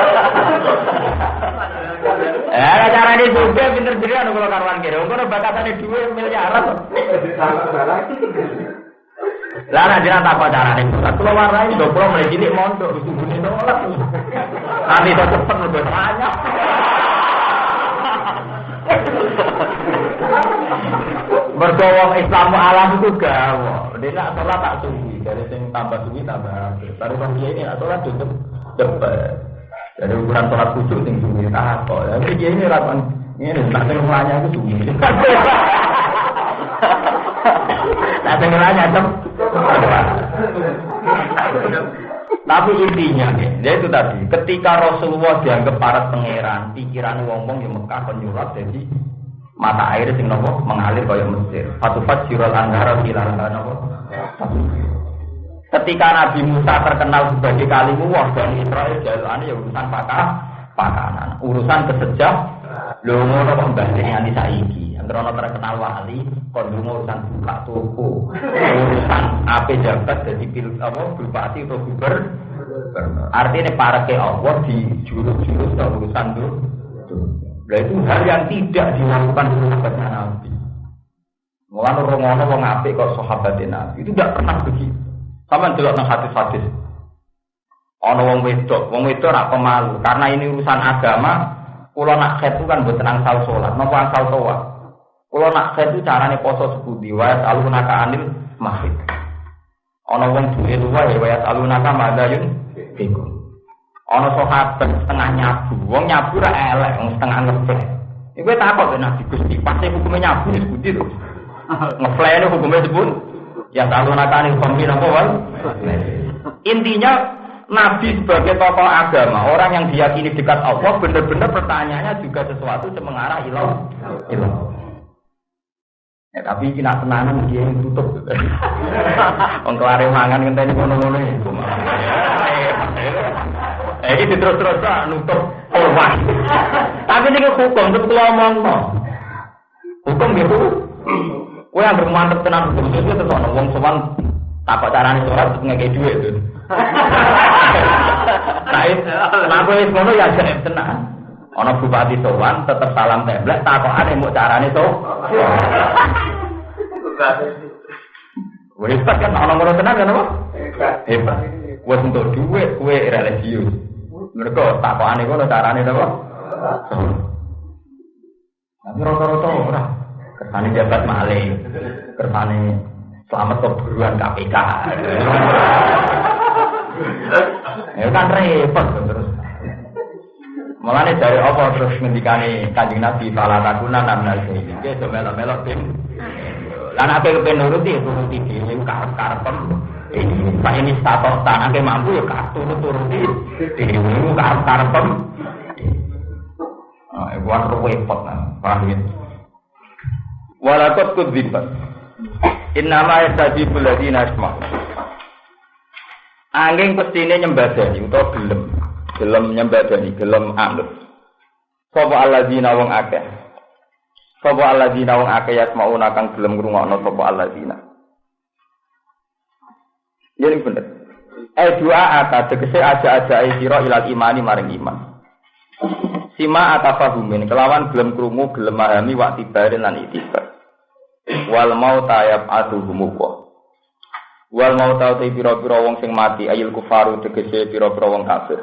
Eh, cara ini juga pinter jadi anu kalau karuan kira. Ada batasannya dua miliaran. Lah nek jenengan tak cara ning kula warai lho kula mulai cilik mondok subune sholat. Nanti tak cepet lebih banyak. Berdoa Islam alam itu gawa. Dia nak sholat tak suwi. Dari sing tambah suwi tambah. Dari bang ini nak sholat cukup cepet. Dari ukuran sholat khusyuk sing suwi tak kok. Tapi dia ini rapan ini tak sing nanya itu suwi. Tak sing tem. Tapi intinya, ya itu tadi, ketika Rasulullah dianggap para pangeran, pikiran wong-wong yang Mekah penyurat, jadi mata air sing nopo mengalir kaya Mesir. Fatufat sirol anggara bilang nopo. Ketika Nabi Musa terkenal sebagai kalimu wah dan Israel jalan ya urusan pakah pakanan, urusan kesejah lho ngono kok banding nganti saiki. Terkenal wali, kon urusan buka toko, urusan apa jabat jadi pil apa bupati atau gubernur Artinya para ke Allah di jurus-jurus urusan itu. Nah itu hal yang tidak dilakukan sahabatnya Nabi. Mulai orang wong apik kok sahabat Nabi itu tidak pernah begitu. Sama delok nang hadis-hadis. Ana wong wedok, wong wedok ora pemalu karena ini urusan agama. Kulo nak khet itu kan buat tenang sal sholat, napa asal toa. Kulo nak khet itu carane poso sepudi, wae selalu naka anil masjid. Ana wong duwe luwe wae selalu naka madayun iku. Ana sahabat setengah nyabu, wong nyabu ra elek, wong setengah ngeplek. Iku takut ben Nabi Gusti, pasti hukumnya nyabu wis budi to. Ngeplek hukumnya sebut ya selalu naka anil kombi napa wae. Intinya Nabi sebagai tokoh agama, orang yang diyakini dekat Allah, benar-benar pertanyaannya juga sesuatu yang mengarah ilah. ilah. Ya, tapi kena tenanan dia yang tutup. Wong kelare mangan ngenteni ngono-ngono iku. Eh iki terus-terus nutup orang. Tapi ini hukum tetep kula omongno. Hukum gitu. Kowe yang bermantep tenan hukum itu tetep ono wong sowan takok carane sholat ngekek dhuwit. Nah, kenapa wis ngono ya jek tenan. Ana bupati sowan tetep salam templek takokane mbok carane to. Wis kan ana ngono tenan kan apa? Hebat. Wis untuk dhuwit kowe religius. Mereka takokane ngono carane to. Tapi rata-rata ora. Kersane jabat malih. Kersane selamat keburuan KPK. Ya kan repot terus. Mulane dari apa terus ngendikane Kanjeng Nabi fala takuna namnal zaidin. Ki do melok-melok tim. Lah nek ape kepen nuruti turuti dhewe karep-karepem. Ini Pak ini status tanake mampu ya kartu turuti dhewe karep-karepem. Ah, e buat repot nah, paham ya. Walakot kudzibat. Innama yastajibul ladina asma'u. Angin pestine nyembadani utawa gelem. Gelem nyembadani, gelem anut. Sapa alladzina wong akeh. Sapa alladzina wong akeh yasmauna kang gelem ngrungokno sapa alladzina. Ya ini bener. Eh dua ata tegese aja-aja sira ilal imani maring iman. Sima atafahumin kelawan gelem krungu gelem mahami wa tibarin lan itibar. Wal mau tayab aduhumu Wal mau tau te pira-pira wong sing mati ayil kufaru tegese pira-pira wong kafir.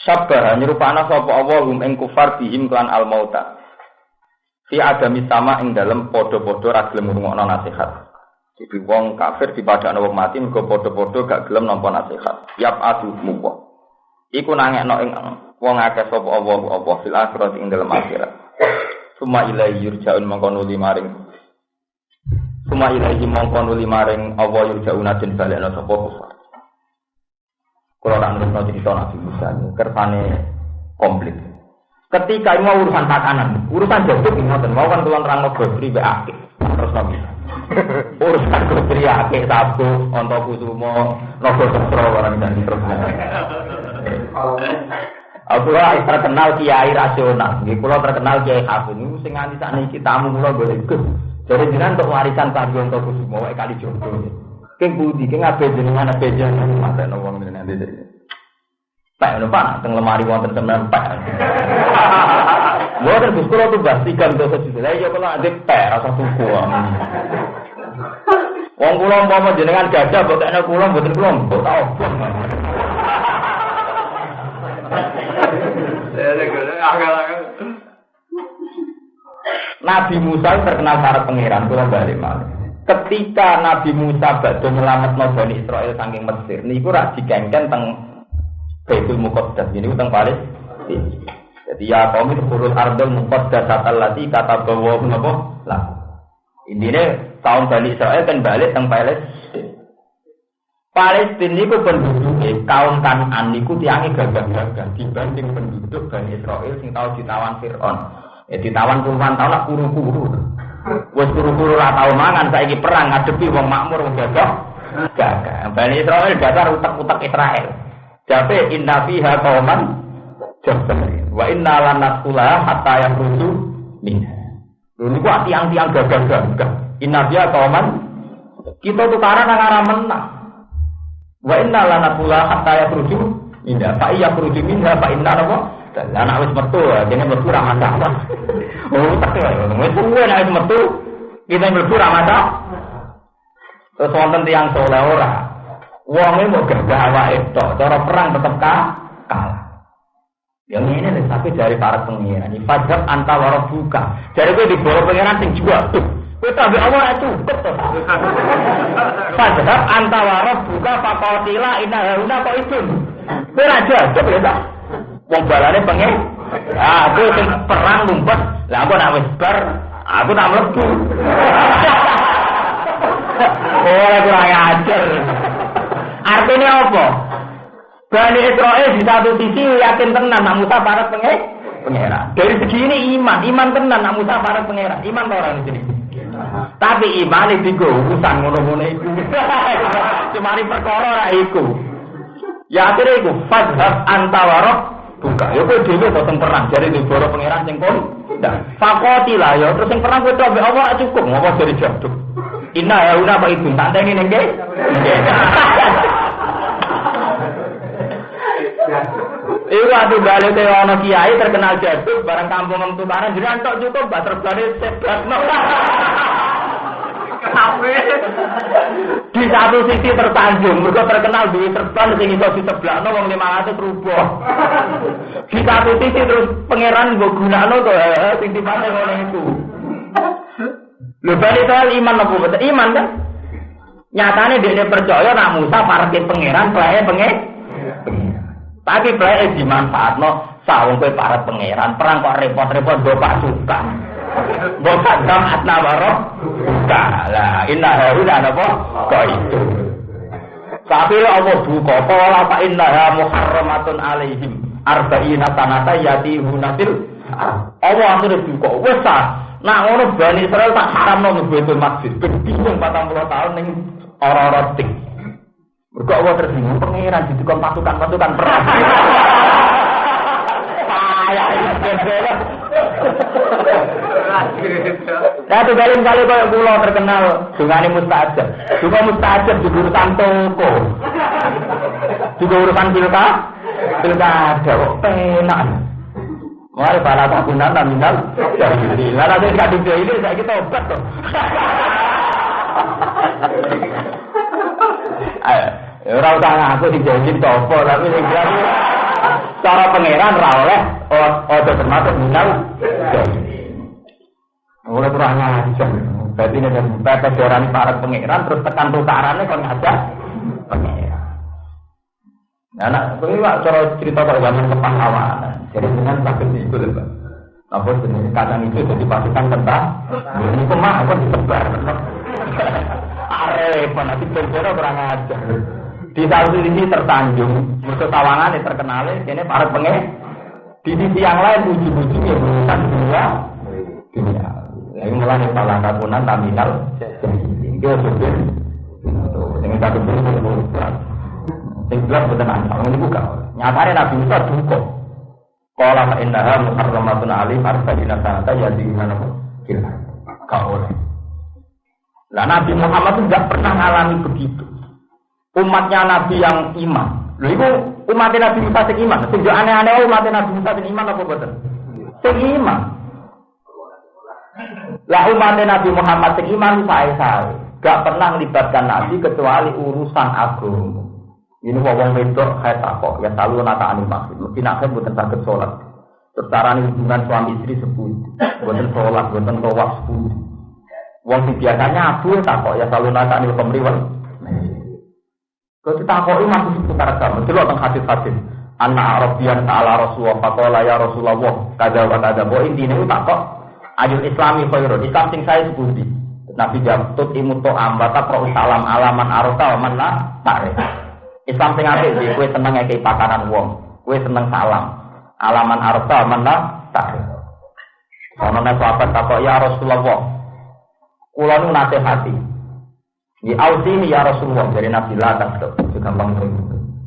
Sabar nyerupana sapa Allah hum ing kufar bihim klan al mauta. Fi adami sama ing dalem padha-padha ra gelem ngrungokno nasihat. Jadi wong kafir dipadakno wong mati mergo padha-padha gak gelem nampa nasihat. Yap adu muwa. Iku nangekno ing wong akeh sapa Allah Allah fil akhirat ing dalem akhirat. Suma ilaihi yurja'un mongko nuli maring Suma ilaihi mongko nuli maring Allah yurja'una den balekno sapa kufar. Kalau nak nurut cerita Nabi Musa ini, kersane komplit. Ketika ini mau urusan tatanan, urusan jaduk ini ngoten, mau kan tuan terang gosri be akeh, terus Nabi. urusan gosri akeh sabu, onto kusumo, nopo sestro orang dan terus. Aku lah terkenal kiai rasional, nggih kula terkenal kiai hafid niku sing nganti sakniki tamu kula boleh ikut. Jadi jenengan untuk warisan Pak Jonto Kusumo wae kali jodoh. Keng budi, keng ape jenengan ape jenengan no wong jenengan dede. Pak, pak, teng lemari wonten temen pak. Mboten Gus kula tuh pastikan dosa juta. Lah kula adek pak rasa suku. Wong kula umpama jenengan gajah kok tekne kula mboten kula mbok tau. Nabi Musa terkenal para pangeran, kula malih. Ketika Nabi Musa badhe nyelametno Bani Israel saking Mesir, niku rak dikengken teng Baitul Muqaddas, ini teng Paris. Jadi ya kaum itu huruf ardul muqaddas allati kata bawa menapa lah. Intinya kaum Bani Israel kan balik teng Palestina. Palestina itu penduduknya kaum Kanan itu tiangnya gagah-gagah dibanding penduduk Bani Israel sing tahu ditawan Fir'aun. Ya ditawan puluhan tahun lah kuru-kuru. Wes kuru-kuru lah tahu mangan saiki perang ngadepi wong makmur wong gagah. Gagah. Bani Israel dasar utak-utak Israel. Jadi inna fiha qauman jabbarin. Wa inna lanasula hatta yang rusu minha. Lha niku tiang-tiang gagah-gagah. Inna fiha qauman kita tukaran nang arah menang. Wa inna lana pula hatta ya keruju minha. Fa iya keruju minha fa inna apa? Anak wis metu, jadi metu ra masalah. Oh, tak ya. Wis suwe nek wis metu, kita mlebu ra masalah. Terus wonten tiyang soleh ora. Wonge mau gagah awake tok, cara perang tetep kalah. Yang ini tapi dari para pengiran. Ini fajar antawara buka. Jadi gue di bawah pengiran sing jual tuh. Gue tahu Allah itu betul. Fajar antawara buka fakotila ina haruna kok itu. Gue raja, coba ya tak. Wong balane pengen. Ah, aku sing perang ngumpet. Lah aku nak wis bar, aku nak mlebu. Oh, kurang ajar. Artinya apa? Bani Israel di satu sisi yakin tenan nak Musa para pengen pengeran. Dari segi ini iman, iman tenan nak Musa para pengeran. Iman orang di sini. Tapi iman itu urusan ngono-ngono itu. Cuma ini perkara ora iku. Ya akhirnya iku fadhab antawarok buka. Ya kowe dhewe to perang jare di boro pangeran sing kon. Fakoti lah ya terus sing perang kowe to ambek Allah cukup ngopo dari jaduk. Inna ya una apa itu tak teni ning Iku atu balik ke ono kiai terkenal jaduk barang kampung mentu barang jadi antok cukup bater balik sebelas Di satu sisi tertanjung, mereka terkenal di serban sing iso di sebelah no wong lima ratus rupiah. Di satu sisi terus pangeran gue gunakno eh, sing tipane ngono itu. Lho balik soal iman apa betul? Iman kan? Nyatanya dia percaya nak Musa parkir pangeran, pelaya pengen. Tapi pelaya dimanfaatno sawung kowe para pangeran, perang kok repot-repot do pasukan. Bapak dam atna warok buka lah inna haruna apa kok itu? Tapi Allah buka pola pak inna ha muharramatun alaihim. Arba'ina sanata yati hunatil Allah akhirnya buka wes nak ngono bani Israel tak haram nang betul masjid bingung 40 tahun ning orang-orang tik Mergo Allah tersinggung pangeran didukung pasukan-pasukan perang. Payah ini Nah, tuh kali kau pulau terkenal dengan mustajab. Juga mustajab di urusan toko. Juga urusan pilka, pilkada. Kok penak. Mari para tabunan nominal jadi. Lalu ada kadung ini saya kita obat tuh. Ora usah ngaku dijanji topo, tapi sing cara pangeran ra oleh ojo termasuk minal. Oleh kurang ajar. Berarti ini dari batas orang para pangeran terus tekan tukarannya kalau ada pangeran. Nah, nak ini pak cara cerita pada zaman kepahlawanan. Jadi dengan sakit itu lepas. Apa jenis kacang itu jadi pasukan tentang ini kemah apa disebar. Arep, nanti penjara kurang ajar. Di satu sisi tersanjung, musuh tawangan yang terkenal, ini para pengen. Di sisi yang lain ujung-ujungnya berurusan dunia, dunia. Ini mulai salah kabunan taminal, itu supir. Dengan satu sisi berurusan. Yang jelas betul ancal, ini buka. Nyatanya Nabi Musa duka. Kalau fa innaha muharramatun alim arba'ina sanata yadina kila. Kau oleh. Nah Nabi Muhammad itu tidak pernah mengalami begitu umatnya Nabi yang iman. Lho itu umatnya Nabi Musa sing iman. Sing aneh-aneh umatnya Nabi Musa sing iman apa boten? Sing iman. Lah umatnya Nabi Muhammad sing iman sae-sae. Gak pernah melibatkan Nabi kecuali urusan agama. Ini wong wedok kayak takok, ya selalu nata anil maksud. Mesti nak buatan sakit sholat. Secara hubungan suami istri sepuluh, buatan sholat, buatan tawaf sepuluh. Wong biasanya abu takok, ya selalu nata anil pemriwal. Kalau kita koi masih seputar agama, itu tentang hadis-hadis. Anak Arabian ta'ala Rasulullah, fakola ya Rasulullah, kada wa kada. Bahwa intinya itu tak ayat islami khairun, Islam sing saya sepundi. Nabi jawab, tut imu to'am, bata pro salam alaman arota, mana tarik. Islam sing apik iki kowe seneng ngekeki pakanan wong, kowe seneng salam. Alaman arta mana tarik. Ono nek sahabat takok ya Rasulullah. Kula nu nasihati, di ini ya Rasulullah dari Nabi lah kan gampang tuh.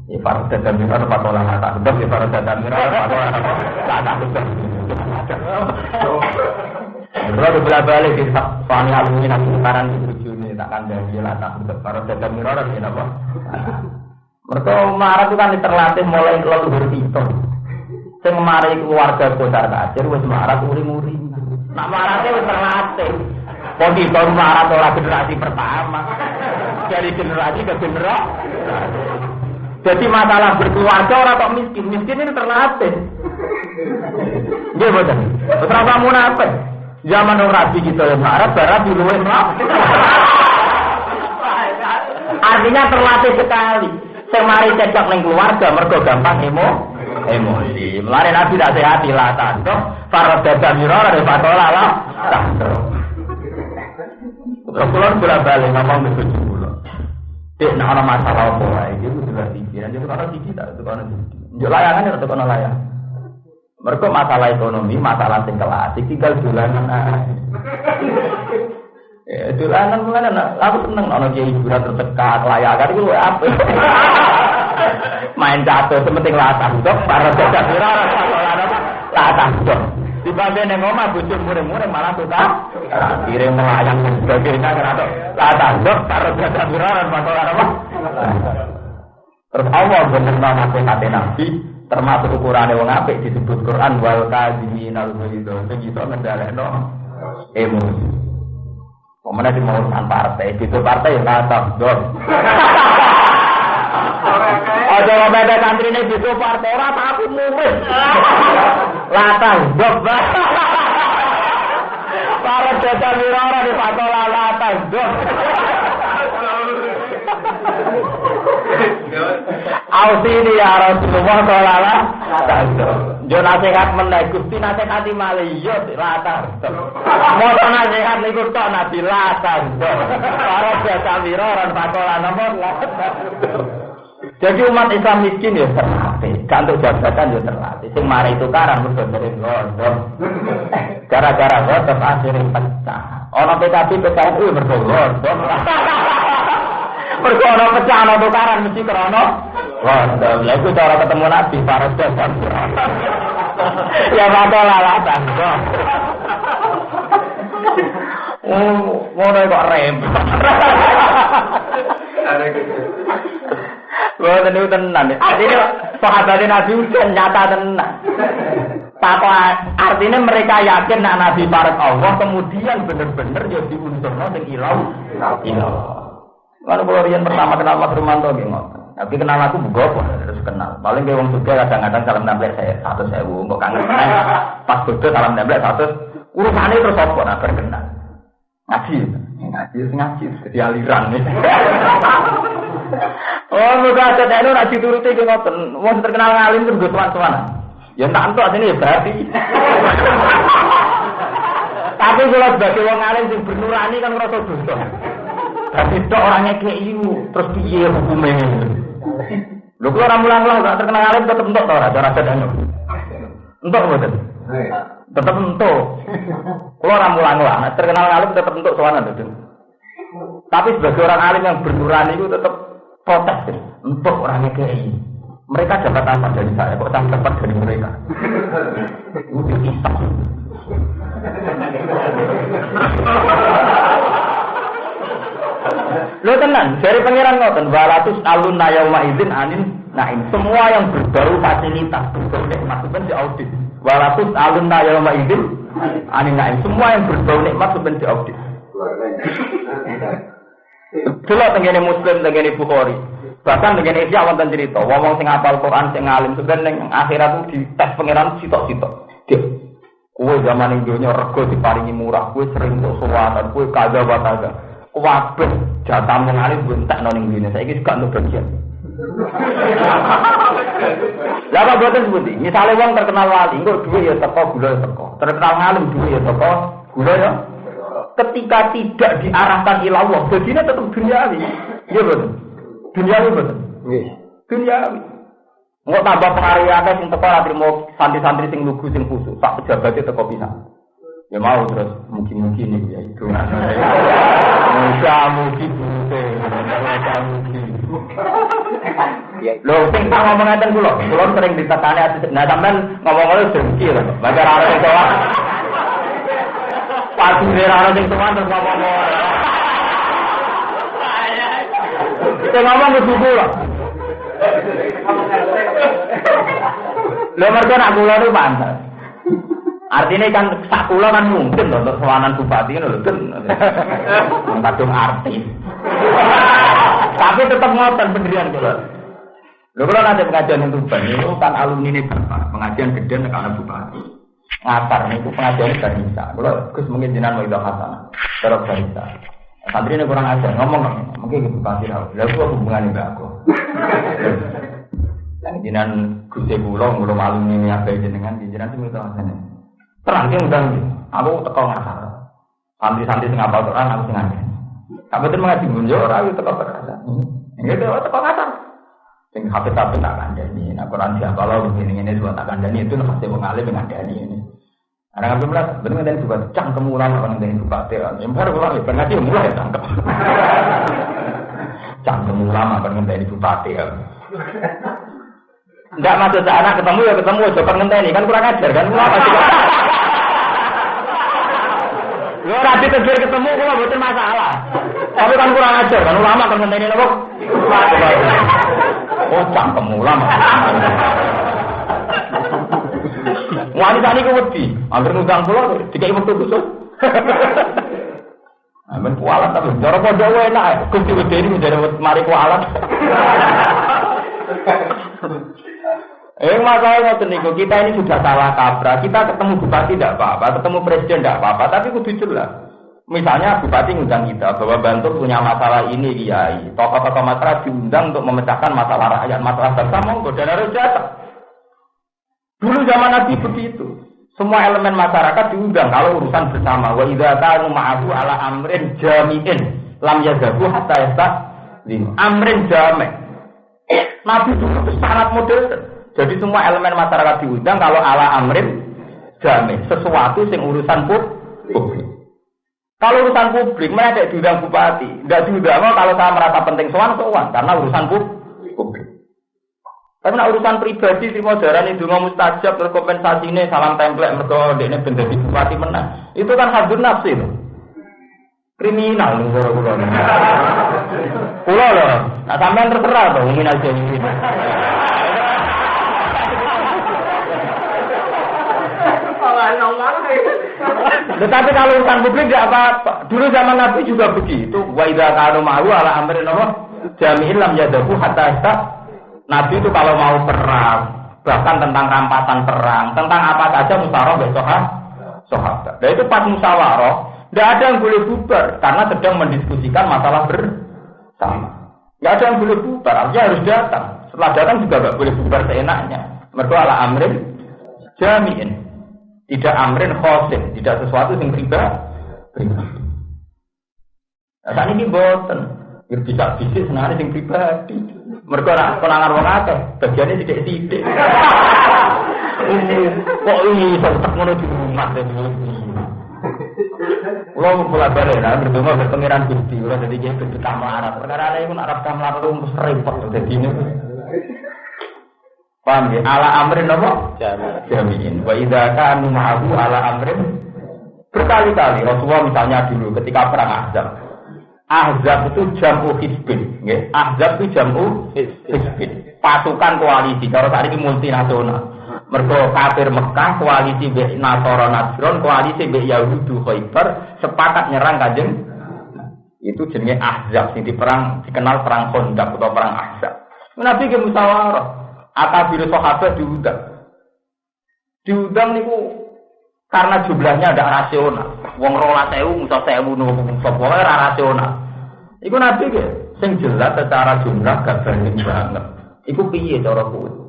Ya para dan mirar patola kata sebab ya para dan mirar patola kata sebab. Kalau belah balik di soal alumni nabi sekarang itu ini takkan jadi lah tak sebab para dan mirar ini apa? Mereka marah itu kan terlatih mulai leluhur itu. Sing mari keluarga besar kacir wis marah uri-uri. Nak marahnya wis terlatih. Kok itu marah ora generasi pertama. Dari generasi ke generasi. Jadi masalah berkeluarga orang kok miskin, miskin ini terlatih. Dia. Terus kamu munafik. Zaman orang rabi kita yang marah, barat di luar Artinya terlatih sekali. Semari cecok neng keluarga, mergo gampang emo, emosi. Mulai nabi tidak sehat lah tandok. Para dada mirora dari patola lah tandok. Terus kulon bolak balik ngomong begitu pulau. Dek, nak orang masalah apa wae, itu sudah pikiran, itu karena tinggi tak, tinggi. Jok layangan itu karena layang. Mereka masalah ekonomi, masalah sing kelas, tinggal dolanan Ya, dolanan mengenai aku seneng ono kiai hiburan tertekat layakan itu apa? Main catur sementing latah dok, para jajak viral latah dok. Dibanding yang ngomong bujur murah-murah malah tuh tak kirim melayang dan sebagainya karena latah dok, para jajak viral masalah apa? Terus Allah bener nama kata Nabi termasuk ukurannya wong apik disebut Quran wal kadziminal ghaiz. Sing iso ngendhalekno emosi. Pemenang di urusan partai, itu partai yang kata, dor. Lo beda santri ini itu partai orang takut murid. Latang, dok. Para jasa mirara di patola latang, dok. Ausini ya Rasulullah sallallahu alaihi Jo nasihat meneh Gusti nasihati malih yo latar. Mau nasihat niku tok Nabi latar. Para biasa wira ora pakola latar. Jadi umat Islam miskin ya terlatih, gak untuk jabatan ya terlatih. Sing mari itu karang mergo dari London. Gara-gara ngotot akhirnya pecah. Orang PKB PKNU mergo London. Mergo pecah ana tukaran mesti Wah, lha iku cara ketemu Nabi para dasar. Ya mata lalatan. Oh, ngono kok rem. Wah, niku tenan. Artinya sahabat Nabi udah nyata tenan. Papa artinya mereka yakin nak Nabi Barat Allah kemudian bener-bener jadi unsur sing ilau ilau. Kalau kalau pertama kenal Mas Rumanto gimana? Tapi kenal aku bugo terus kenal. Paling kayak wong juga kadang-kadang salam nempel saya satu saya bu, kok kangen. Pas bodoh salam nempel satu urusannya terus apa? Nah berkenal. Ngaji, ngaji, ngaji, jadi aliran nih. oh, muka ada itu ngaji turuti ke ngoten. Wong terkenal ngalim terus gue tuan-tuan. Ya tak entuk sini ya berarti. Tapi kalau sebagai wong alim sing bernurani kan ngerasa dosa. Tapi itu orangnya kayak ibu, terus piye hukumnya? Lu kalau orang mulang-mulang gak terkenal alim tetap entuk tau ada rasa dan entuk betul. Tetap entuk. Kalau orang mulang-mulang terkenal alim tetap entuk soalnya betul. Tapi sebagai orang alim yang bernurani itu tetap protes, entuk orangnya kayak ini. Mereka dapat apa dari saya? Kok saya dapat dari mereka? Itu diisap. Lo tenang, dari pangeran ngoten, walatus alun nayauma izin anin naim. Semua yang berbau fasilitas, berbau nikmat itu di audit. Walatus alun nayauma izin anin naim. Semua yang berbau nikmat itu di audit. Delok tengene Muslim, tengene Bukhari. Bahkan tengene Isya wonten cerita, wong sing apal Quran sing alim sebenarnya akhirat itu tes pangeran sitok-sitok. Kue zaman ini dunia rego diparingi murah, kue sering suwatan, kue kada bataga. Wabeh jatah mengalir bentak noning dunia. Saya ini suka untuk bagian. Lapa buatan seperti misalnya uang terkenal wali, enggak dua ya teko, gula ya teko. Terkenal ngalim dua ya teko, gula ya. Ketika tidak diarahkan ilallah, jadinya tetap duniawi. Iya betul. Duniawi betul. Iya. Duniawi. Mau tambah pengaruh ada sing teko ra mau santri-santri sing lugu sing khusus, tak pejabat teko bisa. Ya mau terus mungkin-mungkin nih ya itu. Musa mungkin bute, musa mungkin. Lo sing tak ngomong ngeten kula, kula sering ditekani ati nah sampean ngomong-ngomong dengki lho. Baca arep sing tua. Pasti ora ana sing tua terus ngomong. Sing ngomong kudu kula. Lho mergo nak kula niku pantes. Artinya kan sak kula kan mungkin loh untuk sewanan bupati kan. Kadung artis. Tapi tetap ngoten pendirian kula. Lho kula nanti pengajian yang Tuban itu kan alumni ini bapak, pengajian gede ana bupati. Ngatar niku pengajian barista. Kula Gus mungkin jenengan mau itu hasanah. Terus barista. Santri ini kurang ajar, ngomong mungkin gitu bupati lah. Lalu aku hubungan mbak aku. Yang jinan Gusti kula kula alumni ini apa jenengan jenengan itu minta hasanah. Terang sing undang aku teko ngasar. Santri-santri sing apal Quran aku sing ngene. Kabeh mengaji munjo ora aku teko perkasa. Ini teko teko ngasar. Sing hafid-hafid tak kandani. Nah Quran siapa lo begini ini dua tak kandani itu pasti wong alim ngandani ini. Ada ngambil belas, benar nggak juga cangkem ulama kan dari bupati. Yang baru ulama, benar dia mulai cangkem. cangkem ulama kan dari bupati. Enggak masuk ke anak ketemu ya ketemu, coba ngenteni kan kurang ajar kan juga. Lo rapi tegir ketemu kok betul masalah. Tapi kan kurang ajar kan ulama kan ngenteni nopo. Oh cangkem ulama. Wanita ini wedi, nutang pulau, tiga ibu tuh khusus. Amin kualat tapi cara podo enak, kusti wedi ini menjadi mari kualat. Eh masalahnya niku kita ini sudah salah kaprah. Kita ketemu bupati tidak apa-apa, ketemu presiden tidak apa-apa, tapi kudu jelas. Misalnya bupati ngundang kita bahwa Bantul punya masalah ini kiai, tokoh-tokoh masyarakat diundang untuk memecahkan masalah rakyat, masalah monggo dan harus datang. Dulu zaman Nabi begitu. Semua elemen masyarakat diundang kalau urusan bersama. Wa idza kanu ma'ahu ala amrin jami'in lam yadhabu hatta yastaqim. Amrin jami'. Nabi dulu itu sangat modern. Jadi semua elemen masyarakat diundang kalau ala amrin jami', sesuatu yang urusan publik. Kalau urusan publik, mereka diundang bupati. Tidak diundang kalau saya merasa penting soal soal karena urusan publik. Tapi nak urusan pribadi si modern itu ngomong mustajab terus ini salam template mereka ini benda di bupati menang. Itu kan hadun nafsi itu. Kriminal nih kalau pulau. Pulau loh. Nah sampean terserah tuh mungkin aja ini. Tetapi kalau urusan publik tidak apa-apa. Dulu zaman Nabi juga begitu. Wa idza kanu ma'ru ala amrin apa? Jami'in lam yadahu hatta Nabi itu kalau mau perang, bahkan tentang rampasan perang, tentang apa saja musyawarah besok sahabat. Dan itu pas musyawarah, tidak ada yang boleh bubar karena sedang mendiskusikan masalah bersama. Tidak ada yang boleh bubar, artinya harus datang. Setelah datang juga nggak boleh bubar seenaknya. Mereka ala amrin jamiin, tidak amrin khosin, tidak sesuatu yang pribadi. Nah, saat ini boten, bisa bisnis sebenarnya yang pribadi. Mereka nak konangan wong akeh, bagiannya tidak tidak. Kok ini tetap ngono di rumah dan Kulo mulai balik lah berdoa berpengiran gusti, kulo jadi kayak begitu kamarat. Perkara ini pun Arab kamarat itu mesti repot jadi ini. Paham ya? Ala amrin apa? Jamin. Wa idza kanu ma'ahu ala amrin berkali-kali Rasulullah misalnya dulu ketika perang Ahzab Ahzab itu jamu hizbin, ya. Ahzab itu jamu hizbin. Pasukan koalisi, kalau saat ini multinasional. Mereka kafir Mekah, koalisi be Nasara Nasron, koalisi be Yahudu Khaybar, sepakat nyerang kajeng. Itu jenis Ahzab, sing perang dikenal perang Khandaq atau perang Ahzab. Nabi ke musyawarah, akabiru sahabat diundang. Diundang niku karena jumlahnya ada rasional. Wong rola sewu, musa sewu, nunggu sopo rasional. Iku nabi ke, sing jelas secara jumlah gak banding banget. Iku piye cara kuwi?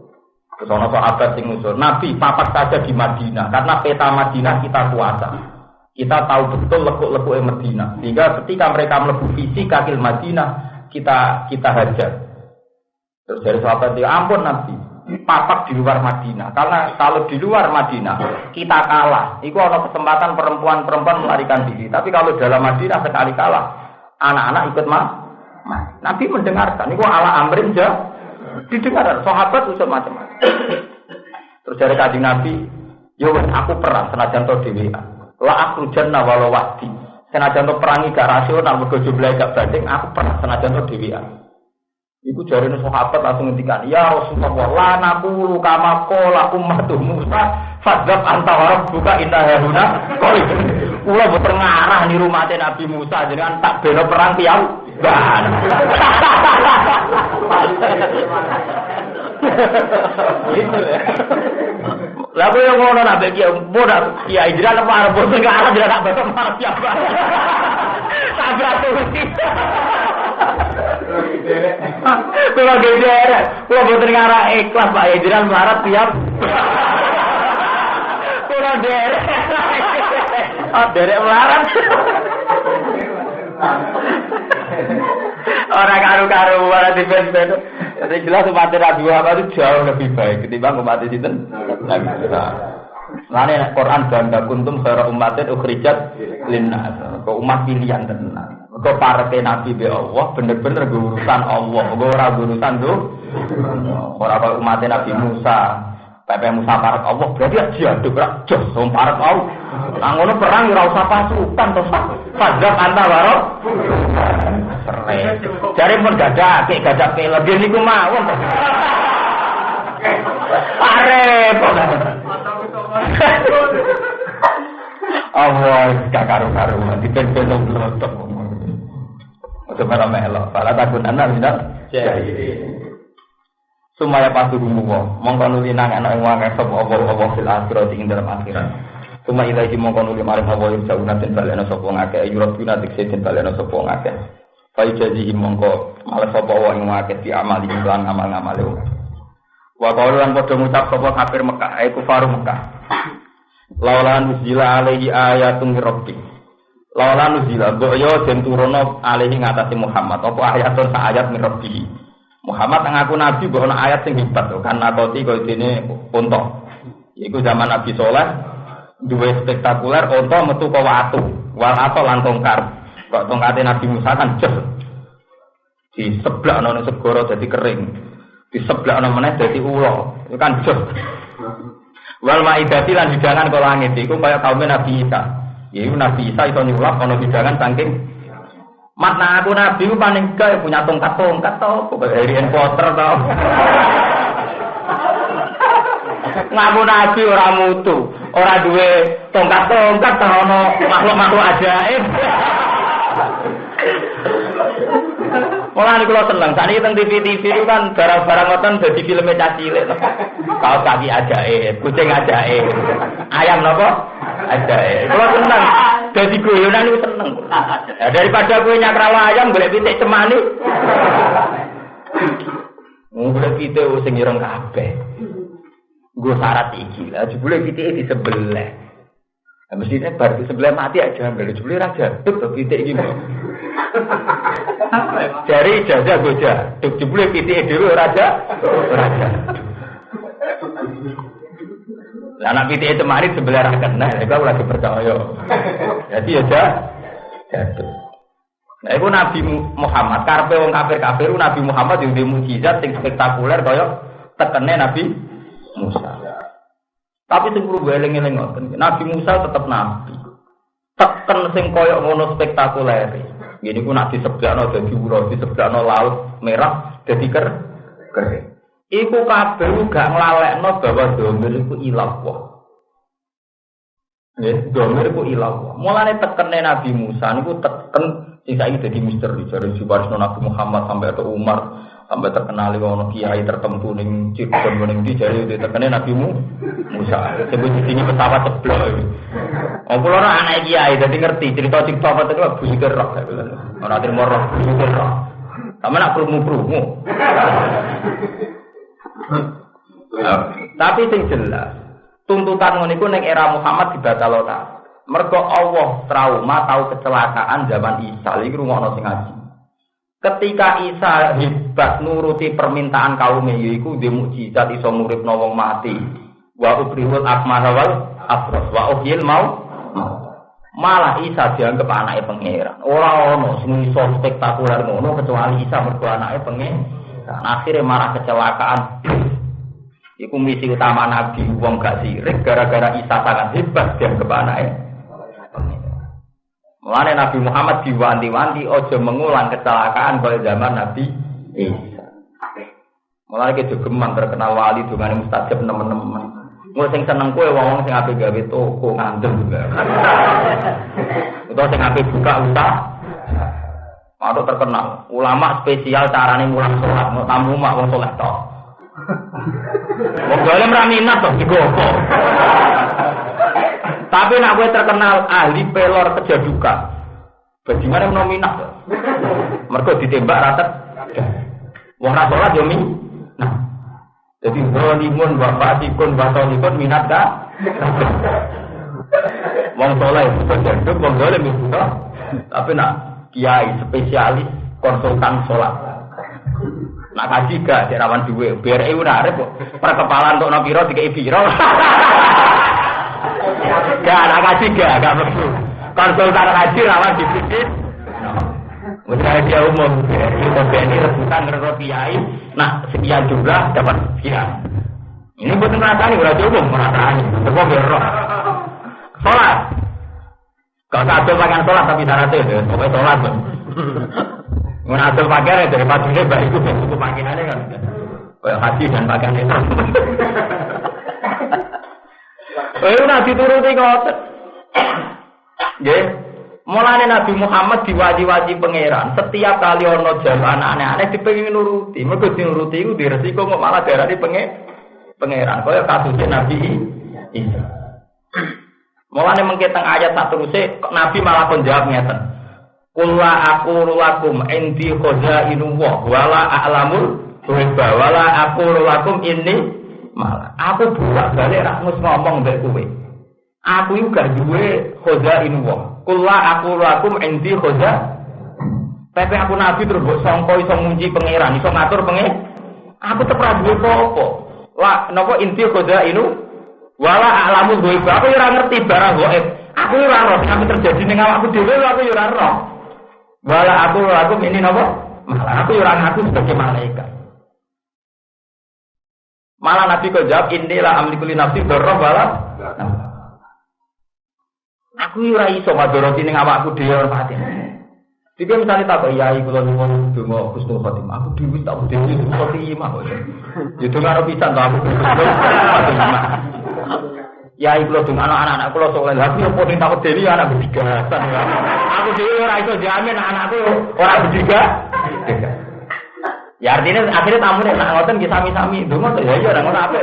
Kesono sahabat sing usul, Nabi papat saja di Madinah karena peta Madinah kita kuasa. Kita tahu betul lekuk-lekuk Madinah. Sehingga ketika mereka melebu visi kakil Madinah, kita kita hajar. Terus dari sahabat dia, ampun Nabi, papak di luar Madinah. Karena kalau di luar Madinah kita kalah, itu ada kesempatan perempuan-perempuan melarikan diri. Tapi kalau dalam Madinah sekali kalah, anak-anak ikut mah. Nabi mendengarkan, itu ala amrin jah. Didengar, sahabat usul macam-macam. Terus dari kaji Nabi, yo aku perang senajan to dewi. La aku jannah walau wati. Senajan to perangi gak rasional, mergo jumlah gak banding, aku perang senajan to dewi. Iku jari sahabat langsung ngendikan, "Ya Rasulullah, la naqulu kama qala ummatu Musa, fadzab anta wa rabbuka inna hauna qalib." Kula boten ngarah mate Nabi Musa jenengan tak bela perang ban. Gitu ya. Lah kowe ngono nak bagi bodak kiai jiran apa arep boten ngarah jiran tak beto marah siapa. Tabrak tuh. Kalau gede kalau boten ngarah ikhlas Pak ya jiran melarat tiap. Kalau derek. Oh, derek melarat. Orang karu-karu malah di band Jadi jelas umat Nabi Muhammad itu jauh lebih baik ketimbang umat itu Nabi Musa. Lainnya Quran bangga kuntum khairu umatin ukhrijat linnas. Kau umat pilihan tenang. Kau para nabi be Allah bener-bener urusan Allah. Kau ora urusan tuh. Orang kau umat Nabi Musa. Pepe Musa parat Allah berarti ya jihad berak jos wong parat Allah. Ngono perang ora usah pasukan to Fadzab anta waro. Jare pun gadake gadak pele niku mawon to. Allah gak karu-karu di ben-ben blotok. Ojo malah melok. Fala takun ana minal jahilin. Sumaya pasti rumu mongko nuli nang ana ing wae sapa apa apa fil akhirat ing dalam akhirat. Suma ilahi mongko nuli marang apa ing sauna den balena sapa ngake ayurat bina dikse den balena sapa ngake. Fa jazihi mongko malah sapa wa ing ngake di amal ing lan amal-amal e. Wa qalu lan padha ngucap sapa kafir Mekah ay kufaru Mekah. Laula nuzila alaihi ayatun rabbi. Laula nuzila boyo den turono alaihi ngatasi Muhammad apa ayatun sa ayat min. Muhammad ngaku nabi bahwa ayat sing hebat tuh kan nakoti kau ini unta. Iku zaman Nabi Soleh dua spektakuler unta metu ke watu, wal atau lan tongkar. Kok tongkatnya Nabi Musa kan jes di sebelah nono segoro jadi kering, di sebelah nono mana jadi ulo, itu kan jes. Wal maidati lan hidangan ke langit, itu kayak kaumnya Nabi Isa. Ya, Nabi Isa itu nyulap ono hidangan saking Makna aku nabi ku paling gak punya tongkat-tongkat tau, pokoknya Harry Potter tau. Ngaku nabi ora mutu, ora duwe tongkat-tongkat tau ono makhluk-makhluk ajaib. Malah ini kalau seneng, saat ini tentang TV-TV itu kan barang-barang ngoten jadi filmnya cacilik. Kau kaki ajaib, kucing ajaib, ayam nopo ajaib. Kalau seneng, jadi guyonan itu seneng. Ya, daripada gue nyakrawa ayam, boleh pitik cemani. Boleh pitik sing ireng kabeh. Gue syarat iki lah, boleh pitik di sebelah. Nah, mestinya baru sebelah mati aja, boleh boleh raja. Tuh, pitik gini. Dari jajah goja, duk jebule pitik dhewe raja, raja. Lah anak pitik itu mari sebelah ra kena, iku lagi percaya. Jadi ya jatuh. Nah, itu Nabi Muhammad, karpe wong kafir kafir, Nabi Muhammad yang di mujizat yang spektakuler kaya tekene Nabi Musa. Tapi sing perlu eling-eling Nabi Musa tetap nabi. Teken sing koyok ngono spektakuler. Ini pun nak disebutkan jadi ulo, disebutkan laut merah, jadi ker kering. Iku kabeh gak nglalekno bahwa domir iku ilah wah. Ya, domir iku ilah wah. Mulane tekene Nabi Musa niku teken sing saiki dadi misteri jare Jubarisno Nabi Muhammad sampai ke Umar sampai terkenal ono kiai tertentu ning Cirebon ning di jare tekene Nabi Musa. Sebut sini pesawat ceblok. Oh, kula ora anak kiai, dadi ngerti cerita-cerita apa itu Bu Sikir roh. Ora terima roh, Bu Sikir roh. Sama nak krumu-krumu. Tapi sing jelas, tuntutan ngono iku ning era Muhammad dibatalkan. Mergo Allah trauma tahu kecelakaan zaman Isa, iki rungokno sing ngaji. Ketika Isa hebat nuruti permintaan kaum yaiku di mukjizat iso nguripno wong mati. Wa ubrihul akmaha wal abros wa uhyil mau Malah Isa dianggap anaknya pangeran. Ora ono sing iso spektakuler ngono kecuali Isa mergo anaknya pangeran. Akhirnya marah kecelakaan. Iku misi utama Nabi wong gak sirik gara-gara Isa sangat hebat dianggap anaknya. Mulane Nabi Muhammad diwanti-wanti ojo mengulang kecelakaan pada zaman Nabi Isa. Mulai ke jogeman terkenal wali dengan mustajab teman-teman. Gue sing seneng kue wong sing ape gawe toko ngandel juga. Utawa sing ape buka usaha. Atau terkenal ulama spesial carane mulang sholat, mau tamu mak wong sholat tok. Wong golem ra minat digopo. Tapi nak gue terkenal ahli pelor kejadukan. Bagaimana nominat? Mereka ditembak rata. Wong ra sholat yo Nah, jadi zalimun wa fasikun wa tolikun minat ka? Wong soleh itu wong zalim itu Tapi nak kiai spesialis konsultan sholat. Nak kaji gak di rawan duwe, biar ibu narik kok. Perkepalan untuk nopiro tiga ibiro. Gak, nak kaji gak, gak perlu. Konsultan kaji rawan dipikir. Misalnya dia umum, kita BNI rebutan ngerti kiai, nah sekian juga dapat sekian. Ini bukan merasani, berarti umum merasani. Coba berroh. Sholat. Kalau satu pakaian sholat tapi syaratnya itu, pokoknya sholat. Mengatur pakaian dari paginya baik itu, itu pakaiannya kan. Kayak haji dan pakaian itu. Eh, nanti turuti kok. Ya, Mulane Nabi Muhammad diwaji-waji pangeran. Setiap kali ono jalan aneh-aneh dipengin nuruti. Mergo dinuruti iku diresiko kok malah darani penge pangeran. Kaya kasusnya Nabi Isa. Mulane mengke teng ayat sak teruse Nabi malah kon jawab ngeten. Kula aku lakum indi khazainu wa wala a'lamul ghaiba wala aku lakum ini malah aku buat balik ra ngomong mbek kowe. Aku iku gak duwe khazainu wa Kula aku lakum endi khoza. Tapi aku nabi terus mbok sangka iso ngunci pangeran, iso ngatur pengen. Aku tetep duwe apa-apa. Lah napa inti khoza inu? Wala alamu gue aku ora ngerti barang gaib. Aku ora roh sing terjadi ning awakku dhewe aku ora roh. Wala aku aku ini napa? Malah aku ora ngaku sebagai malaikat. Malah Nabi kok jawab inilah amlikuli nafsi dorong wala. Aku ora iso madoroti ning awakku dhewe ora pati. Jika misalnya tak iya iku lho ngomong donga husnul khotimah, aku dhewe tak bude husnul khotimah kok. Ya donga ora pisan to aku Ya iku lho donga anak-anak kula soleh. Lah opo ning tak dhewe anak bertiga. Aku dhewe ora iso jamin anakku ora bertiga. Ya artinya akhirnya tamu nih nak ngoten kita sami-sami donga ya ya ora ngono apa.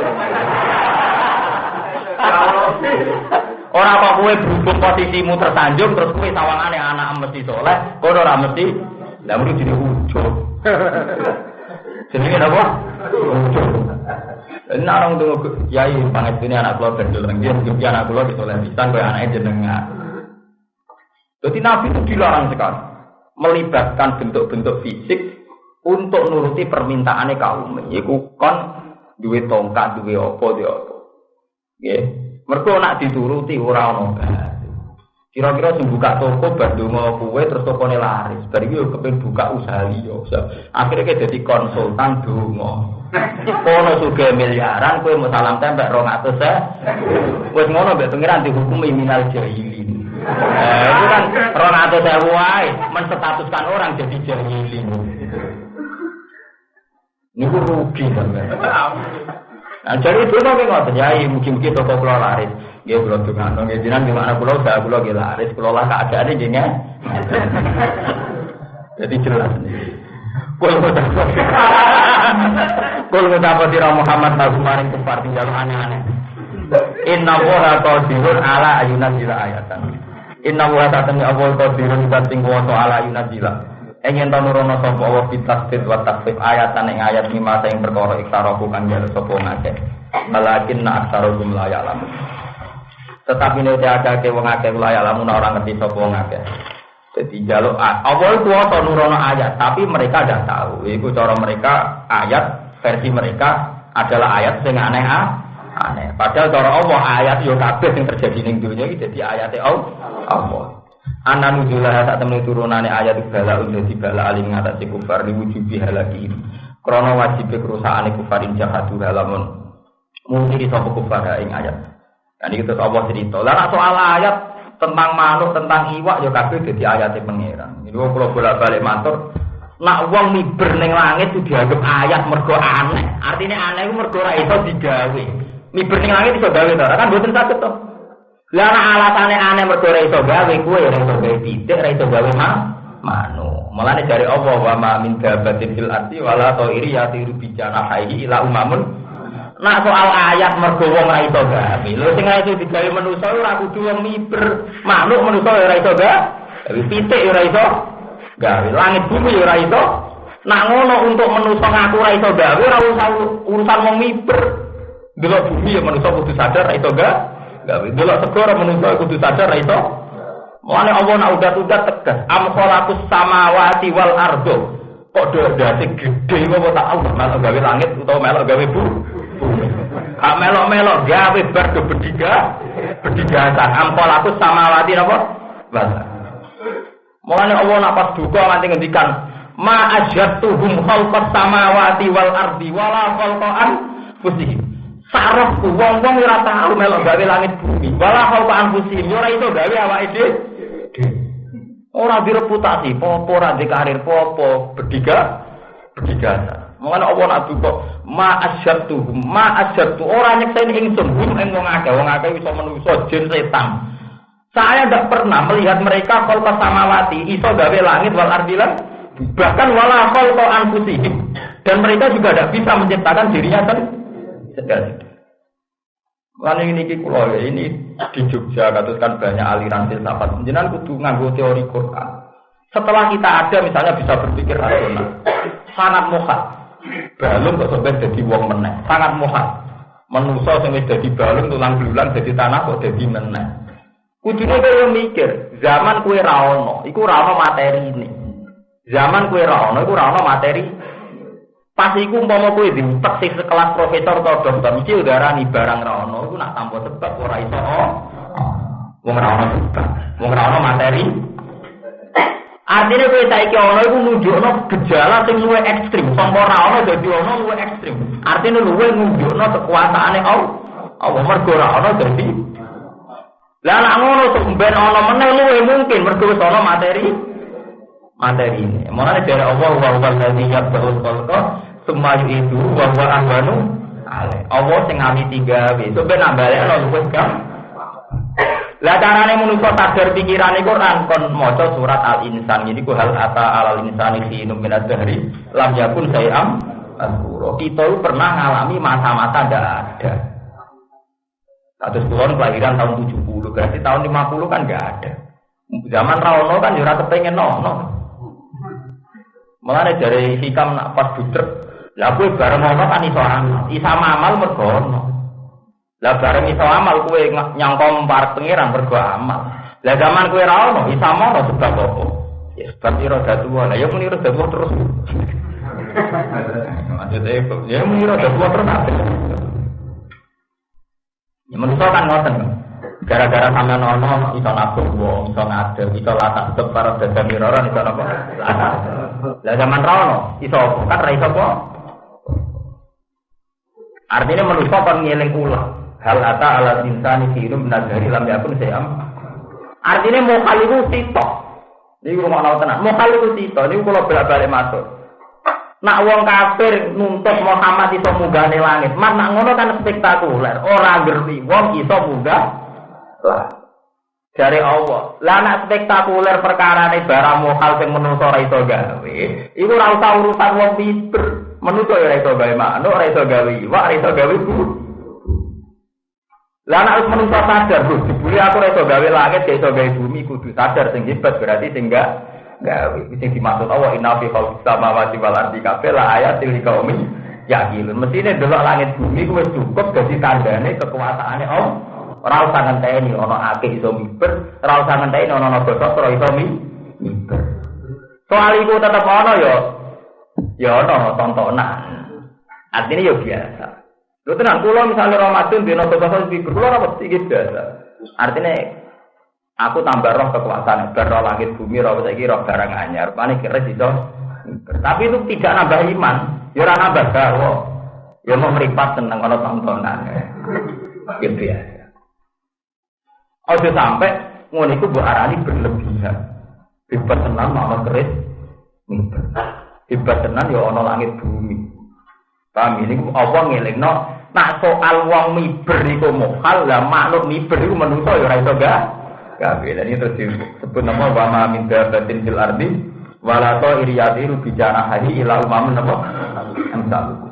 Orang apa kue berhubung posisimu tersanjung terus kue sawangane anak mesti soleh, kau ora mesti. Lah mesti jadi ujung. Jenenge apa? Ujung. Nah orang tuh yai banget ini anak keluar jalan dia mungkin anak keluar di soleh bisa kue anaknya jenengan. Jadi Nabi itu dilarang sekali melibatkan bentuk-bentuk fisik untuk nuruti permintaannya kaum. Iku kon duwe tongkat, duwe opo, duwe opo. Yeah. Mereka nak dituruti ora ono Kira-kira sing buka toko Bandung kue terus toko laris. Bari yo kepen buka usaha liya. Akhirnya kayak jadi konsultan dongo. Kono suge miliaran kue mau salam rong atus ya. Wes ngono mbek pengiran dihukumi minal jahilin. Eh, itu kan rong atus ya wae menstatuskan orang jadi jahilin. Ini rugi kan. Nah, jadi itu kok ngoten ya, mungkin-mungkin toko pulau laris. Nggih kula dongakno nggih jenengan di mana pulau saya pulau nggih laris, pulau lah keadaane nggih ya. Jadi jelas. Kul Kul ngucap dira Muhammad lagu maring kufar tinggal aneh-aneh. Inna wa qadirun ala ayunan jila ayatan. Inna wa ta'ala Allah qadirun bating wa ala ayunan jila. Engin ta nurono sapa Allah fitasfir wa tasfif ayatan ing ayat lima sing perkara iktaraku kang jare sapa ngake. Malakin na aksarum la ya'lamu. Tetapi nek akeh wong akeh la ya'lamu ora ngerti sapa ngake. Jadi jaluk Allah kuasa nurono ayat, tapi mereka tidak tahu. Iku cara mereka ayat versi mereka adalah ayat sing aneh aneh. Padahal cara Allah ayat yo kabeh sing terjadi ning dunya iki dadi ayate Allah. Ana nujulah tak temen turunane ayat bala udah di bala alim ngatasi kufar diwujubi halaki. Krono wajib kerusakane kufarin jahadu halamun. Mungkin sapa kufar ing ayat. Dan itu Allah cerita. Lah soal ayat tentang makhluk, tentang iwak ya kabeh dadi ayate. Ini kalau bolak-balik matur nak wong miber langit itu dianggap ayat mergo aneh. Artinya aneh itu mergo ora iso digawe. Miber ning langit iso gawe kan boten saged to. Lah ana alasane aneh mergo ora iso gawe, kuwe ora iso gawe titik, ora iso gawe mah manu. Mulane dari Allah wa ma min dabatin fil ardi wala ta'iri yatiru bi janahihi ila umamun. Nak soal ayat mergo wong ora iso gawe. Lho sing iso digawe manusa ora kudu wong miber. Makhluk manusa ora iso gawe. Titik ora iso gawe. Langit bumi ora iso. Nak ngono untuk manusa ngaku ora iso gawe ora usah urusan wong miber. Bumi ya manusa kudu sadar ora iso gawe. Gawe. Delok segara manusa kudu sadar ora iso. Mulane Allah nak udat-udat tegas, am khalaqus samawati wal ardo. Kok dadi gede kok tak Allah melok gawe langit utawa melok gawe bumi. Kak melok-melok gawe bar ke bediga, bedigasan. Am khalaqus samawati napa? Wal Mulane Allah nak pas duka nganti ngendikan ma ajatuhum khalqas samawati wal ardi wala khalqan fusihim. Sarafku wong-wong ora tau melok gawe langit bumi. Wala khalqan fusihim ora iso gawe awake dhewe. Ora direputasi, popo ora di karir popo, berdiga berdiga. Mulane Allah nak duka ma ajatuhum ma ajatu ora nyekseni ingsun hum ing wong akeh, wong akeh iso menungso jin setan. Saya tidak pernah melihat mereka kol samawati, iso gawe langit wal ardilan, bahkan wala kol anfusihim. Dan mereka juga tidak bisa menciptakan dirinya sendiri. Lalu ini ki kulo ya, ini di Jogja katuskan banyak aliran filsafat. Jenengan kudu nganggo teori Quran. Setelah kita ada misalnya bisa berpikir rasional, sangat muhat. Balung kok sampai jadi wong meneh, sangat muhat. Sing wis dadi balung tulang belulang jadi tanah kok jadi meneh. Kudune kowe mikir, zaman kue ra ono, iku materi ini. Zaman kue ra ono, iku materi. Pas iku umpama kowe diutek sing sekelas profesor atau dokter, mesti udarani barang ra ono, iku nak tanpa sebab ora iso. Oh. Wong ra ono sebab, wong ra ono materi. Artinya kowe saiki ono iku nunjukno gejala sing luwih ekstrim, sangka ra ono dadi ono luwih ekstrim. Artinya luwih nunjukno kekuasaane Allah. Allah mergo ra ono dadi lah anak ngono ben ana meneh luwe mungkin mergo wis ana materi materi ini. Mulane dari Allah wa huwa alladzi yabda'ul khalqa tsumma yu'idu wa huwa ahwanu ale. Allah sing ngami tiga wis. So ben nambale ana luwes kan. Lah carane manusa sadar pikirane Quran kon maca surat Al-Insan ini ku hal ata alal insani fi min ad-dahri lam yakun sayam azkura. Kita pernah ngalami masa-masa ndak ada. Kados kulon kelahiran tahun 70, berarti tahun 50 kan nggak ada. Zaman Rawono kan jurah kepengen nono. Mulane dari hikam nak pas budrek, lah kowe bareng ngono kan iso amal. Isa amal mergo ono. Lah bareng iso amal kowe nyangka par pangeran mergo amal. Lah zaman kowe ra ono, isa mono sebab apa? Ya sebab ira tua. Lah ya muni ira tua terus. Maksudnya, ya muni ira tua terus Ya manusia kan ngoten. Gara-gara sama nono iso nabung wong, iso ngadeg, iso latah sebab para dagang miroran iso napa? Latah. Lah zaman rono iso kan ra iso apa? Artinya manusia kan ngeling ulah. Hal ata ala insani hirum nagari lam yakun sayam. Artinya mau kali itu sitok. Ini rumah nau tenang. Mau kali itu sitok. Ini kalau balik masuk. Nak wong kafir nuntut Muhammad iso munggahne langit. Mas nak ngono kan spektakuler. Ora ngerti wong iso munggah lah. Dari Allah. Lah nak spektakuler perkara ini barang mokal sing menungso ora iso gawe. Iku ora usah urusan wong piber. Menungso ora iso gawe manuk, ora iso gawe iwak, ora iso gawe. Lah nak menungso sadar, Bro, dibuli aku ora iso gawe langit, iso gawe bumi, kudu sadar sing hebat berarti sing enggak gawe. Sing dimaksud Allah inna fi khalqis samawati wal ardi kabeh la ayatil liqaumin yaqilun. Mestine delok langit bumi ku wis cukup dadi tandane kekuasaane Allah. Ora usah ngenteni ana akeh iso miber, ora usah ngenteni ana naga sastra iso miber. Soal iku tetep ana ya ya ana tontonan. Artinya ya biasa. Lho tenan kula misalnya Ramadan dina sastra miber kula ora mesti biasa. Artinya Aku tambah roh kekuasaan, roh langit bumi, roh saiki roh barang anyar. Panik kira itu. Tapi itu tidak nambah iman. Ya ora nambah gawe. Ya mau meripat tentang kalau tontonan. Gitu ya. Ojo sampai ngono iku mbok arani berlebihan. Ribet tenang mama keris. Hebat tenan ya ana langit bumi. Paham ini apa ngelingno nak soal wong miber iku mokal lah makhluk miber iku menungso ya ora iso gak kabeh. Dan itu disebut nama wa ma min fil ardi wala ta iriyati bicara hari ila umamun apa amsalukum.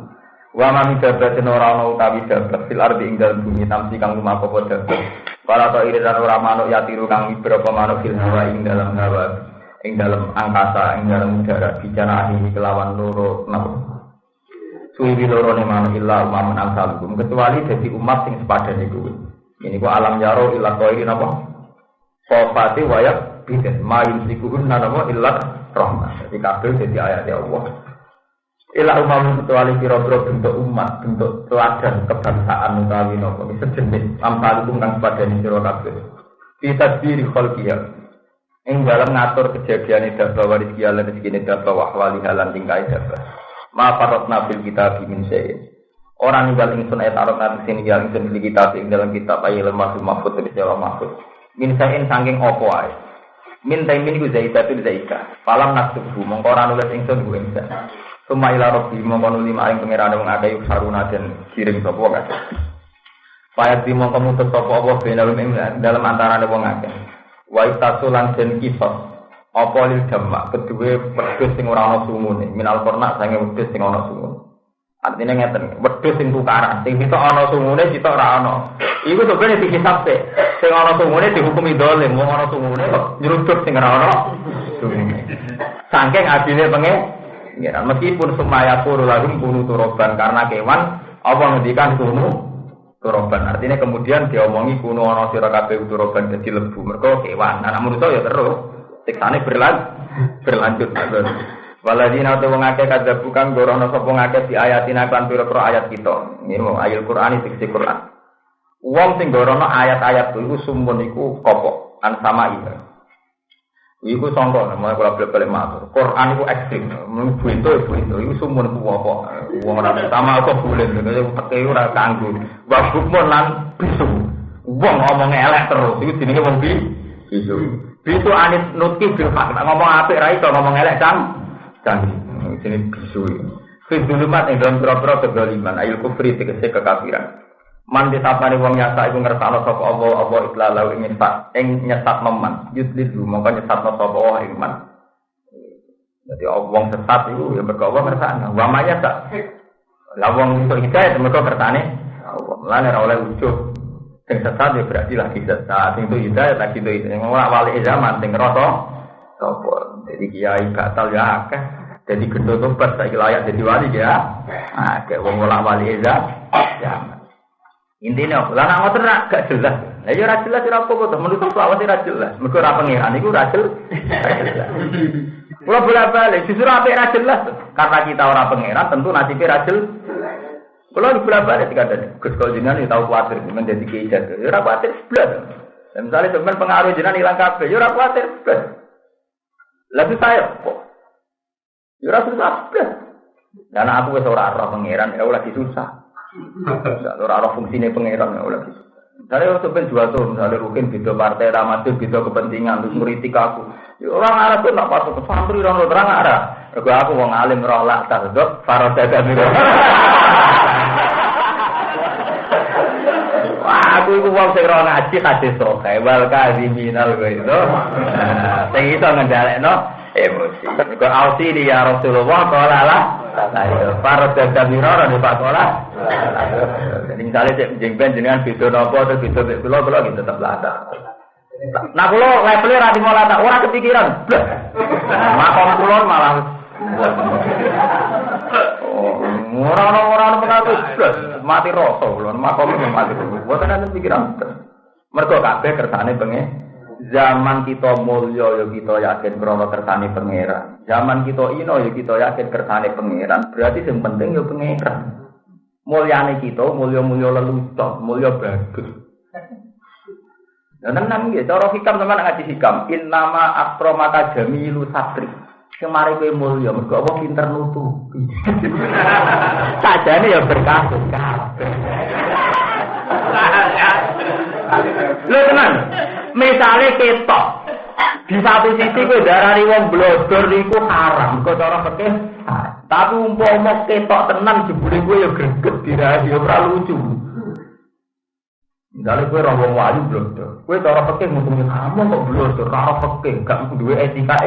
Wa ma min dabatin ora ana utawi dabat fil ardi ing dalem bumi tamsi kang lumaku apa dabat. Wala ta iri dan ora manuk ya tiru kang manuk fil hawa ing dalam hawa ing dalam angkasa ing dalam udara bicara ini kelawan loro napa. Suwi loro ne manuk illa umamun amsalukum kecuali dadi umat sing sepadan iku. Ini ku alam yaro illa qairi napa? Sofati wayak bidin ma yumsikuhun napa illa rahmah. Jadi kabeh dadi ayat Allah. Ila umam kecuali kira-kira bentuk umat, bentuk teladan kebangsaan utawi nopo sejenis ampal kang padani sira kabeh. Kita diri khalqiya. Ing dalam ngatur kejadian itu bahwa rezeki Allah rezeki ini bahwa wali halan tingkai dapat. Ma parot nabil kita bimin saya. Orang ninggal ingsun ayat arot nabi sini ninggal ingsun di kitab ing dalam kitab ayat lemah mahfud dari jawa mahfud. Min sayin sangking opo ay. Min taimin ku zaita tu zaita. Falam naktubu mongko nulis ingsun ku ingsun. Suma ila robbi mongko nuli maring pangeran wong akeh saruna kirim sapa kabeh. Payat di mongko mutus dalam antarané wong akeh. Wa itasulan den kisos. Apa lil jamak sing ora sumune, minal korna sange wedhus sing ana sumune. Artinya ngeten, sing tukaran, sing kita ana sumune kita ora. Iku sebenarnya. Sing ana sumune dihukumi dolim, wong sumune sing pengen pengiran. Meskipun semaya puru lagi kunu turoban karena kewan, apa ngendikan kunu turoban. Artinya kemudian diomongi kunu ono sira kabeh turoban jadi lebu. Mergo kewan. Nah, namun itu ya terus siksane berlanjut berlanjut. Waladina tu wong akeh kada bukan gorono sapa ngakeh di ayatina kan pira-pira ayat kita. Ini mau ayat Quran iki Quran. Wong sing gorono ayat-ayat iku sumpun iku kopok an sama itu. Iku sangka namanya kalau balik balik matur. Quran itu ekstrim. Ibu itu ibu itu. Iku sumur ibu apa? Uang orang sama aku boleh. Jadi pakai ora kanggu. Babuk mon lan bisu. Uang ngomong elek terus. Iku jenenge wong bi bisu. Bisu anis nutki bil fakta. Ngomong apik ra iso ngomong elek cang. Cang. Jenenge bisu. Fidulumat yang dalam pura-pura kegaliman. Ayul kufri tegese kekafiran. Man disapani wong nyasa iku ngersakno sapa Allah apa iklalau ing nyesat ing nyesat meman yudlilu mongko nyesatno sapa Allah ing man. Jadi wong sesat iku ya mergo Allah ngersakno. Wa maya tak. Lah wong iso hidayah mergo kersane Allah. Lan ora oleh ujug. Sing sesat ya berarti lagi sesat. Sing itu hidayah lagi itu itu. Ora wali zaman sing ngrasa sapa. Jadi kiai batal ya akeh. Jadi gendut tobat saiki layak jadi wali ya. Akeh wong ora wali zaman. Intinya, lah nak ngoten rak gak jelas. Lah ya ora jelas ora apa-apa to, menurut selawase ora jelas. Mergo ora pangeran iku ora jelas. Kula bolak-balik, justru apik ora jelas. Karena kita ora pangeran, tentu nasibnya ora jelas. Kula bolak-balik dikandani, Gus kok jenengan tahu kuatir menjadi kiai Ya ora kuatir sebelah. Dan misalnya teman pengaruh jenengan hilang kabeh, ya ora kuatir sebelah. Lalu saya kok. Ya ora susah sebelah. Karena aku wis ora roh pangeran, ya lagi susah. Ora ana fungsine pangeran ya oleh gitu. Saya waktu ben dua tahun, misalnya rukin beda partai, ramadhan beda kepentingan, terus ngeritik aku. Ya, orang Arab tuh nak masuk ke santri, orang terang Arab. Aku aku mau ngalim roh lah, tardot, farod dada miro. Wah, aku itu mau sing roh ngaji hadis sokai, wal minal gue itu. Sing iso ngendalekno emosi. Kau ausi dia Rasulullah, kalau lah. Para dadah mirara di Pak Kola. Jadi misalnya cek jengben jenengan video nopo atau video kulo kulo gitu tetap lata. Nah kulo levelnya rati mau lata, orang kepikiran. Makom kulo malah. Orang-orang pengaku mati kulo, makom mati. Buat ada pikiran. Mereka kabeh kersane pengen zaman kita mulya ya kita yakin krono kersane pangeran. Zaman kita ino ya kita yakin kersane pangeran. Berarti yang penting ya pangeran. Mulyane kita mulya-mulya lelucon, mulya bagus. Dan tenang ya, cara hikam sama ngaji hikam. In nama akromaka jamilu satri. Kemari kowe mulya, mergo apa pinter nutupi. Sajane ya berkasus kabeh. Lho tenan. Misale ketok. Di satu sisi kowe darani wong blodor niku haram, kok cara fikih Tapi umpama ketok tenan jebule gue ya greget dirahi ora lucu. Misalnya gue orang wali belum tuh, gue cara pakai ngomongin kamu kok tuh, cara pakai gak dua etika.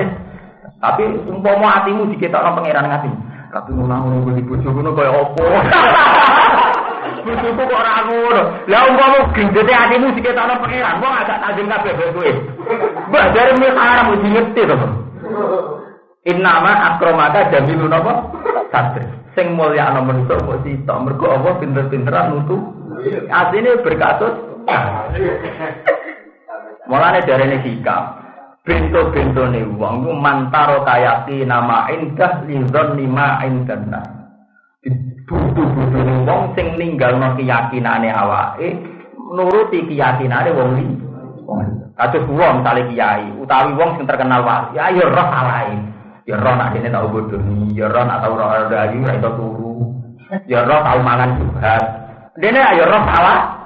Tapi umpama diketok orang pangeran ngati. Tapi ngono gue di bojo ngono kaya opo. Bojoku kok ora ngono. Lah umpama gendete hatimu diketok orang pangeran, wong agak tajam kabeh kowe. Mbah dari mulai haram mesti ngerti to. Innama akromaka jamilun apa? Sadr. Sing mulya ana manusa kok sitok mergo Allah pinter-pinteran nutu. Asline berkasus. Mulane darene hikam. Bento-bento ne wong ku mantaro kayaki nama indah lizon lima indana. Butuh-butuh ne wong sing ninggalno keyakinane awake nuruti keyakinane wong li. Kados wong misale kiai utawi wong sing terkenal wali, ya yo roh alae. Ya roh nak dene tau bodoni, ya roh nak tau roh dayu ra iso turu. Ya roh tau mangan juga. Dene ayo roh salah.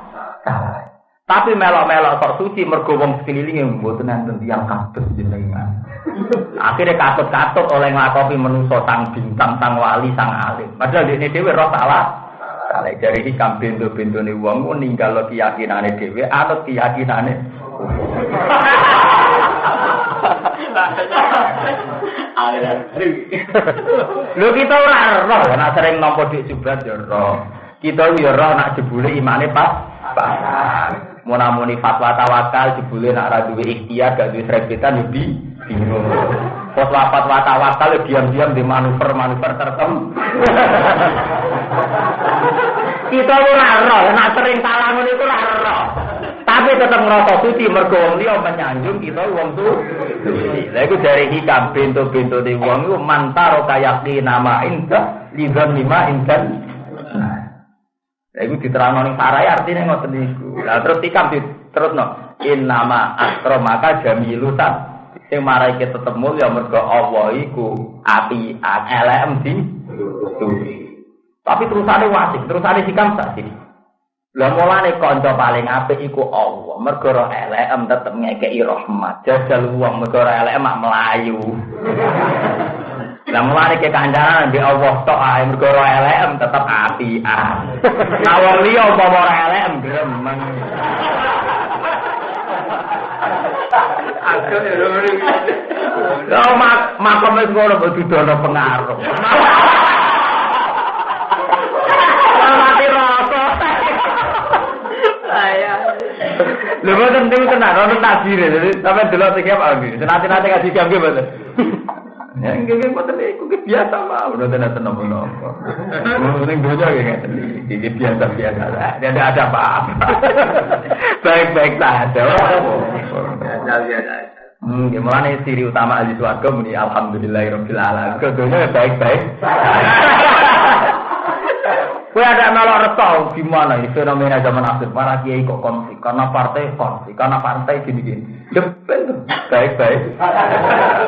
Tapi melok-melok sok suci mergo wong sekelilinge mboten enten tiyang kados jenengan. Akhirnya katut-katut oleh nglakopi menuso sang bintang, sang wali, sang alim. Padahal dene dhewe roh salah. Salah jari hikam pintu-pintune wong ku ninggal keyakinane dhewe anut keyakinane. Lho kita ora roh, nek sering nampa dik jubat ya roh. Kita ya roh nak jebule imane pas pas. Munamuni fatwa tawakal jebule nak ra duwe ikhtiar gak duwe srebetan ya bi bingung. Fatwa fatwa tawakal ya diam-diam di manuver-manuver tertentu. Kita ora roh, nek sering salah ngono iku ora. Tapi tetap ngerasa suci mergo wong liya menyanjung kita wong suci. Lah iku dari hikam bento-bento di wong iku mantaro kayaki nama indah lidzan lima indan. Nah. Lah iku diterangno ning sarai artine ngoten niku. Lah terus hikam terus no. In nama akromaka jamilusan. Sing marai kita tetep mulya mergo Allah iku api LM di Tapi terusane wasik, terusane hikam sak sini. Lah mulane kanca paling apik iku Allah. Mergo ora elek tetep ngekeki rahmat. Jajal wong mergo ora elek mak melayu. Lah mulane ke kancanan di Allah tok ae mergo ora elek tetep apian. Nah wong liya umpama ora elek gremeng. Aku ya. Lah mak makom wis ngono kok dudono pengaruh. Mati rasa. Saya. Lho mboten niku tenan wonten takdir. Sampe delok apa nggih. Senate-nate ngaji jam nggih. Ya nggih mboten iku ki biasa mah udah tenan menapa. Ning donya nggih ngeten iki biasa biasa. Tidak ada apa-apa. Baik-baik saja. Biasa biasa. Hmm, gimana ciri utama ahli swarga muni alhamdulillahirabbil alamin. Kedunya baik-baik. Kue ada melok reto gimana ini fenomena zaman akhir para kiai kok konflik karena partai konflik karena partai gini gini. Jepel baik baik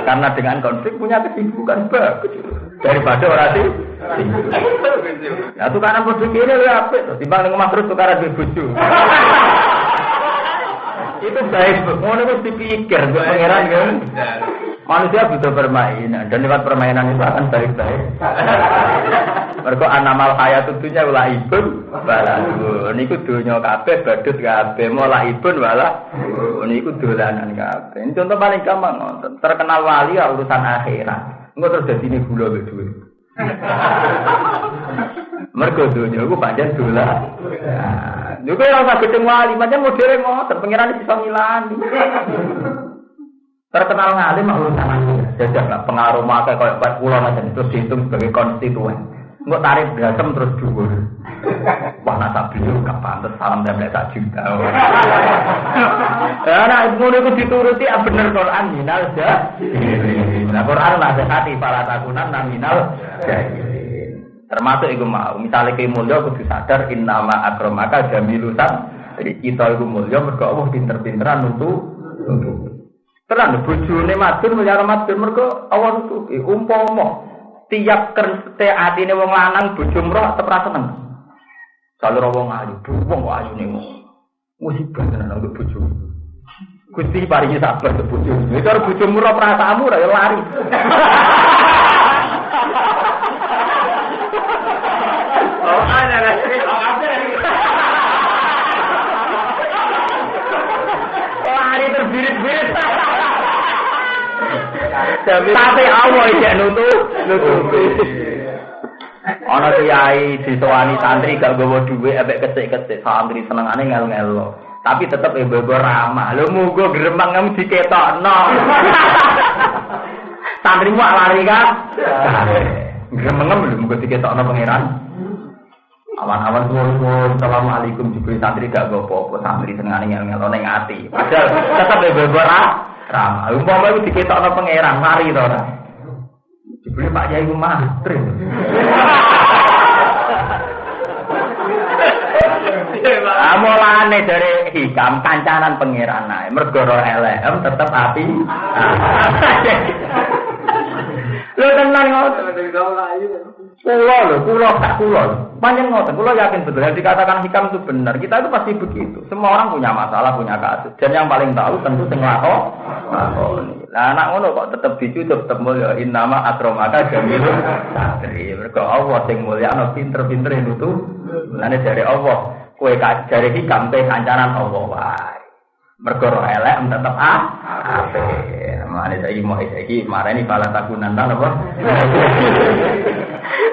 karena dengan konflik punya kesibukan bagus daripada orang sih. Ya tukaran produk ini lu apa? Timbang dengan terus tukaran di bucu. Itu baik, ngono itu dipikir, gue pangeran kan. Manusia butuh permainan dan lewat permainan itu akan baik-baik. Mergo anamal hayat tentunya wala ibun wala niku donya kabeh badut kabeh mola ibun wala niku dolanan kabeh. Ini contoh paling gampang. Terkenal wali ya urusan akhirat. Engko terus dadi ini gula wis duwe. Mergo donya iku pancen dolan. Nah, ora usah gedeng wali, pancen modele ngoten, pengiran bisa ngilani. Terkenal ngalim urusan akhirat. Jajak lah pengaruh maka kayak pulau macam itu dihitung sebagai konstituen. Enggak tarik berasem terus dhuwur. Wah nasa beliau gak pantes salam dan tak juta. Ya nah ngono iku dituruti ah bener Quran minal jahilin. Nah Quran lah hati para takunan nominal jahilin. Termasuk iku mau misalnya ke mulya kudu sadar innama akramaka jamilusan. Kita iku mulya mergo Allah pinter-pinteran untuk untuk Tenan bojone madun mulyane madun mergo Allah nutupi umpama tiap kerente atine wong lanang bojo mroh tetep ra seneng. Jalur wong ayu, wong kok ayune wong. Musibah tenan nang bojo. Gusti paringi sabar ke bojo. Nek karo bojo mroh perasaanmu ra lari. Oh, ana ana. Lari terbirit-birit. Tapi Allah iki nutup, nutupi. Ana kiai disowani santri gak gowo dhuwit ambek kecik-kecik santri senengane ngel-ngelo. Tapi tetep ibu ramah. Lho mugo gremeng kamu diketokno. Santrimu lari kan? Gremeng lho mugo diketokno pangeran. Awan-awan suwun Assalamualaikum Jibril santri gak gopo apa santri senengane ngel-ngelo ning ati. Padahal tetep ibu ramah. Umpama iku diketokno pangeran mari to ora. Jibril Pak Yai mantri. Amolane dari hikam kancanan pangeran nae mergo LM tetep api. Lho tenan ngoten. Kulo lho, kulo tak kulo. Panjang ngoten, kulo yakin betul yang dikatakan hikam itu benar. Kita itu pasti begitu. Semua orang punya masalah, punya kasus. Dan yang paling tahu tentu sing lako. Lah anak ngono kok tetep dicucup tetep mulya innama akramaka jamilun satri. Mergo Allah sing mulya ana pinter-pinter nutu. Lane dari Allah, kowe jare hikam kowe kancanan Allah wae. Mergo roh elek tetep ah apik. Mane saiki mau saiki marani pala takunan ta napa?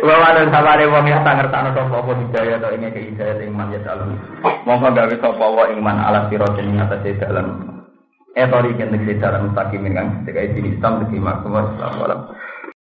Wa wa sabare wong ya ngertakno sapa apa hidayah to ing hidayah ing man ya dalem. Monggo gawe sapa wa ing man ala siratin ing atase dalan. Eh tori kene dalam mustaqim kan ketika ini Islam di makmur sallallahu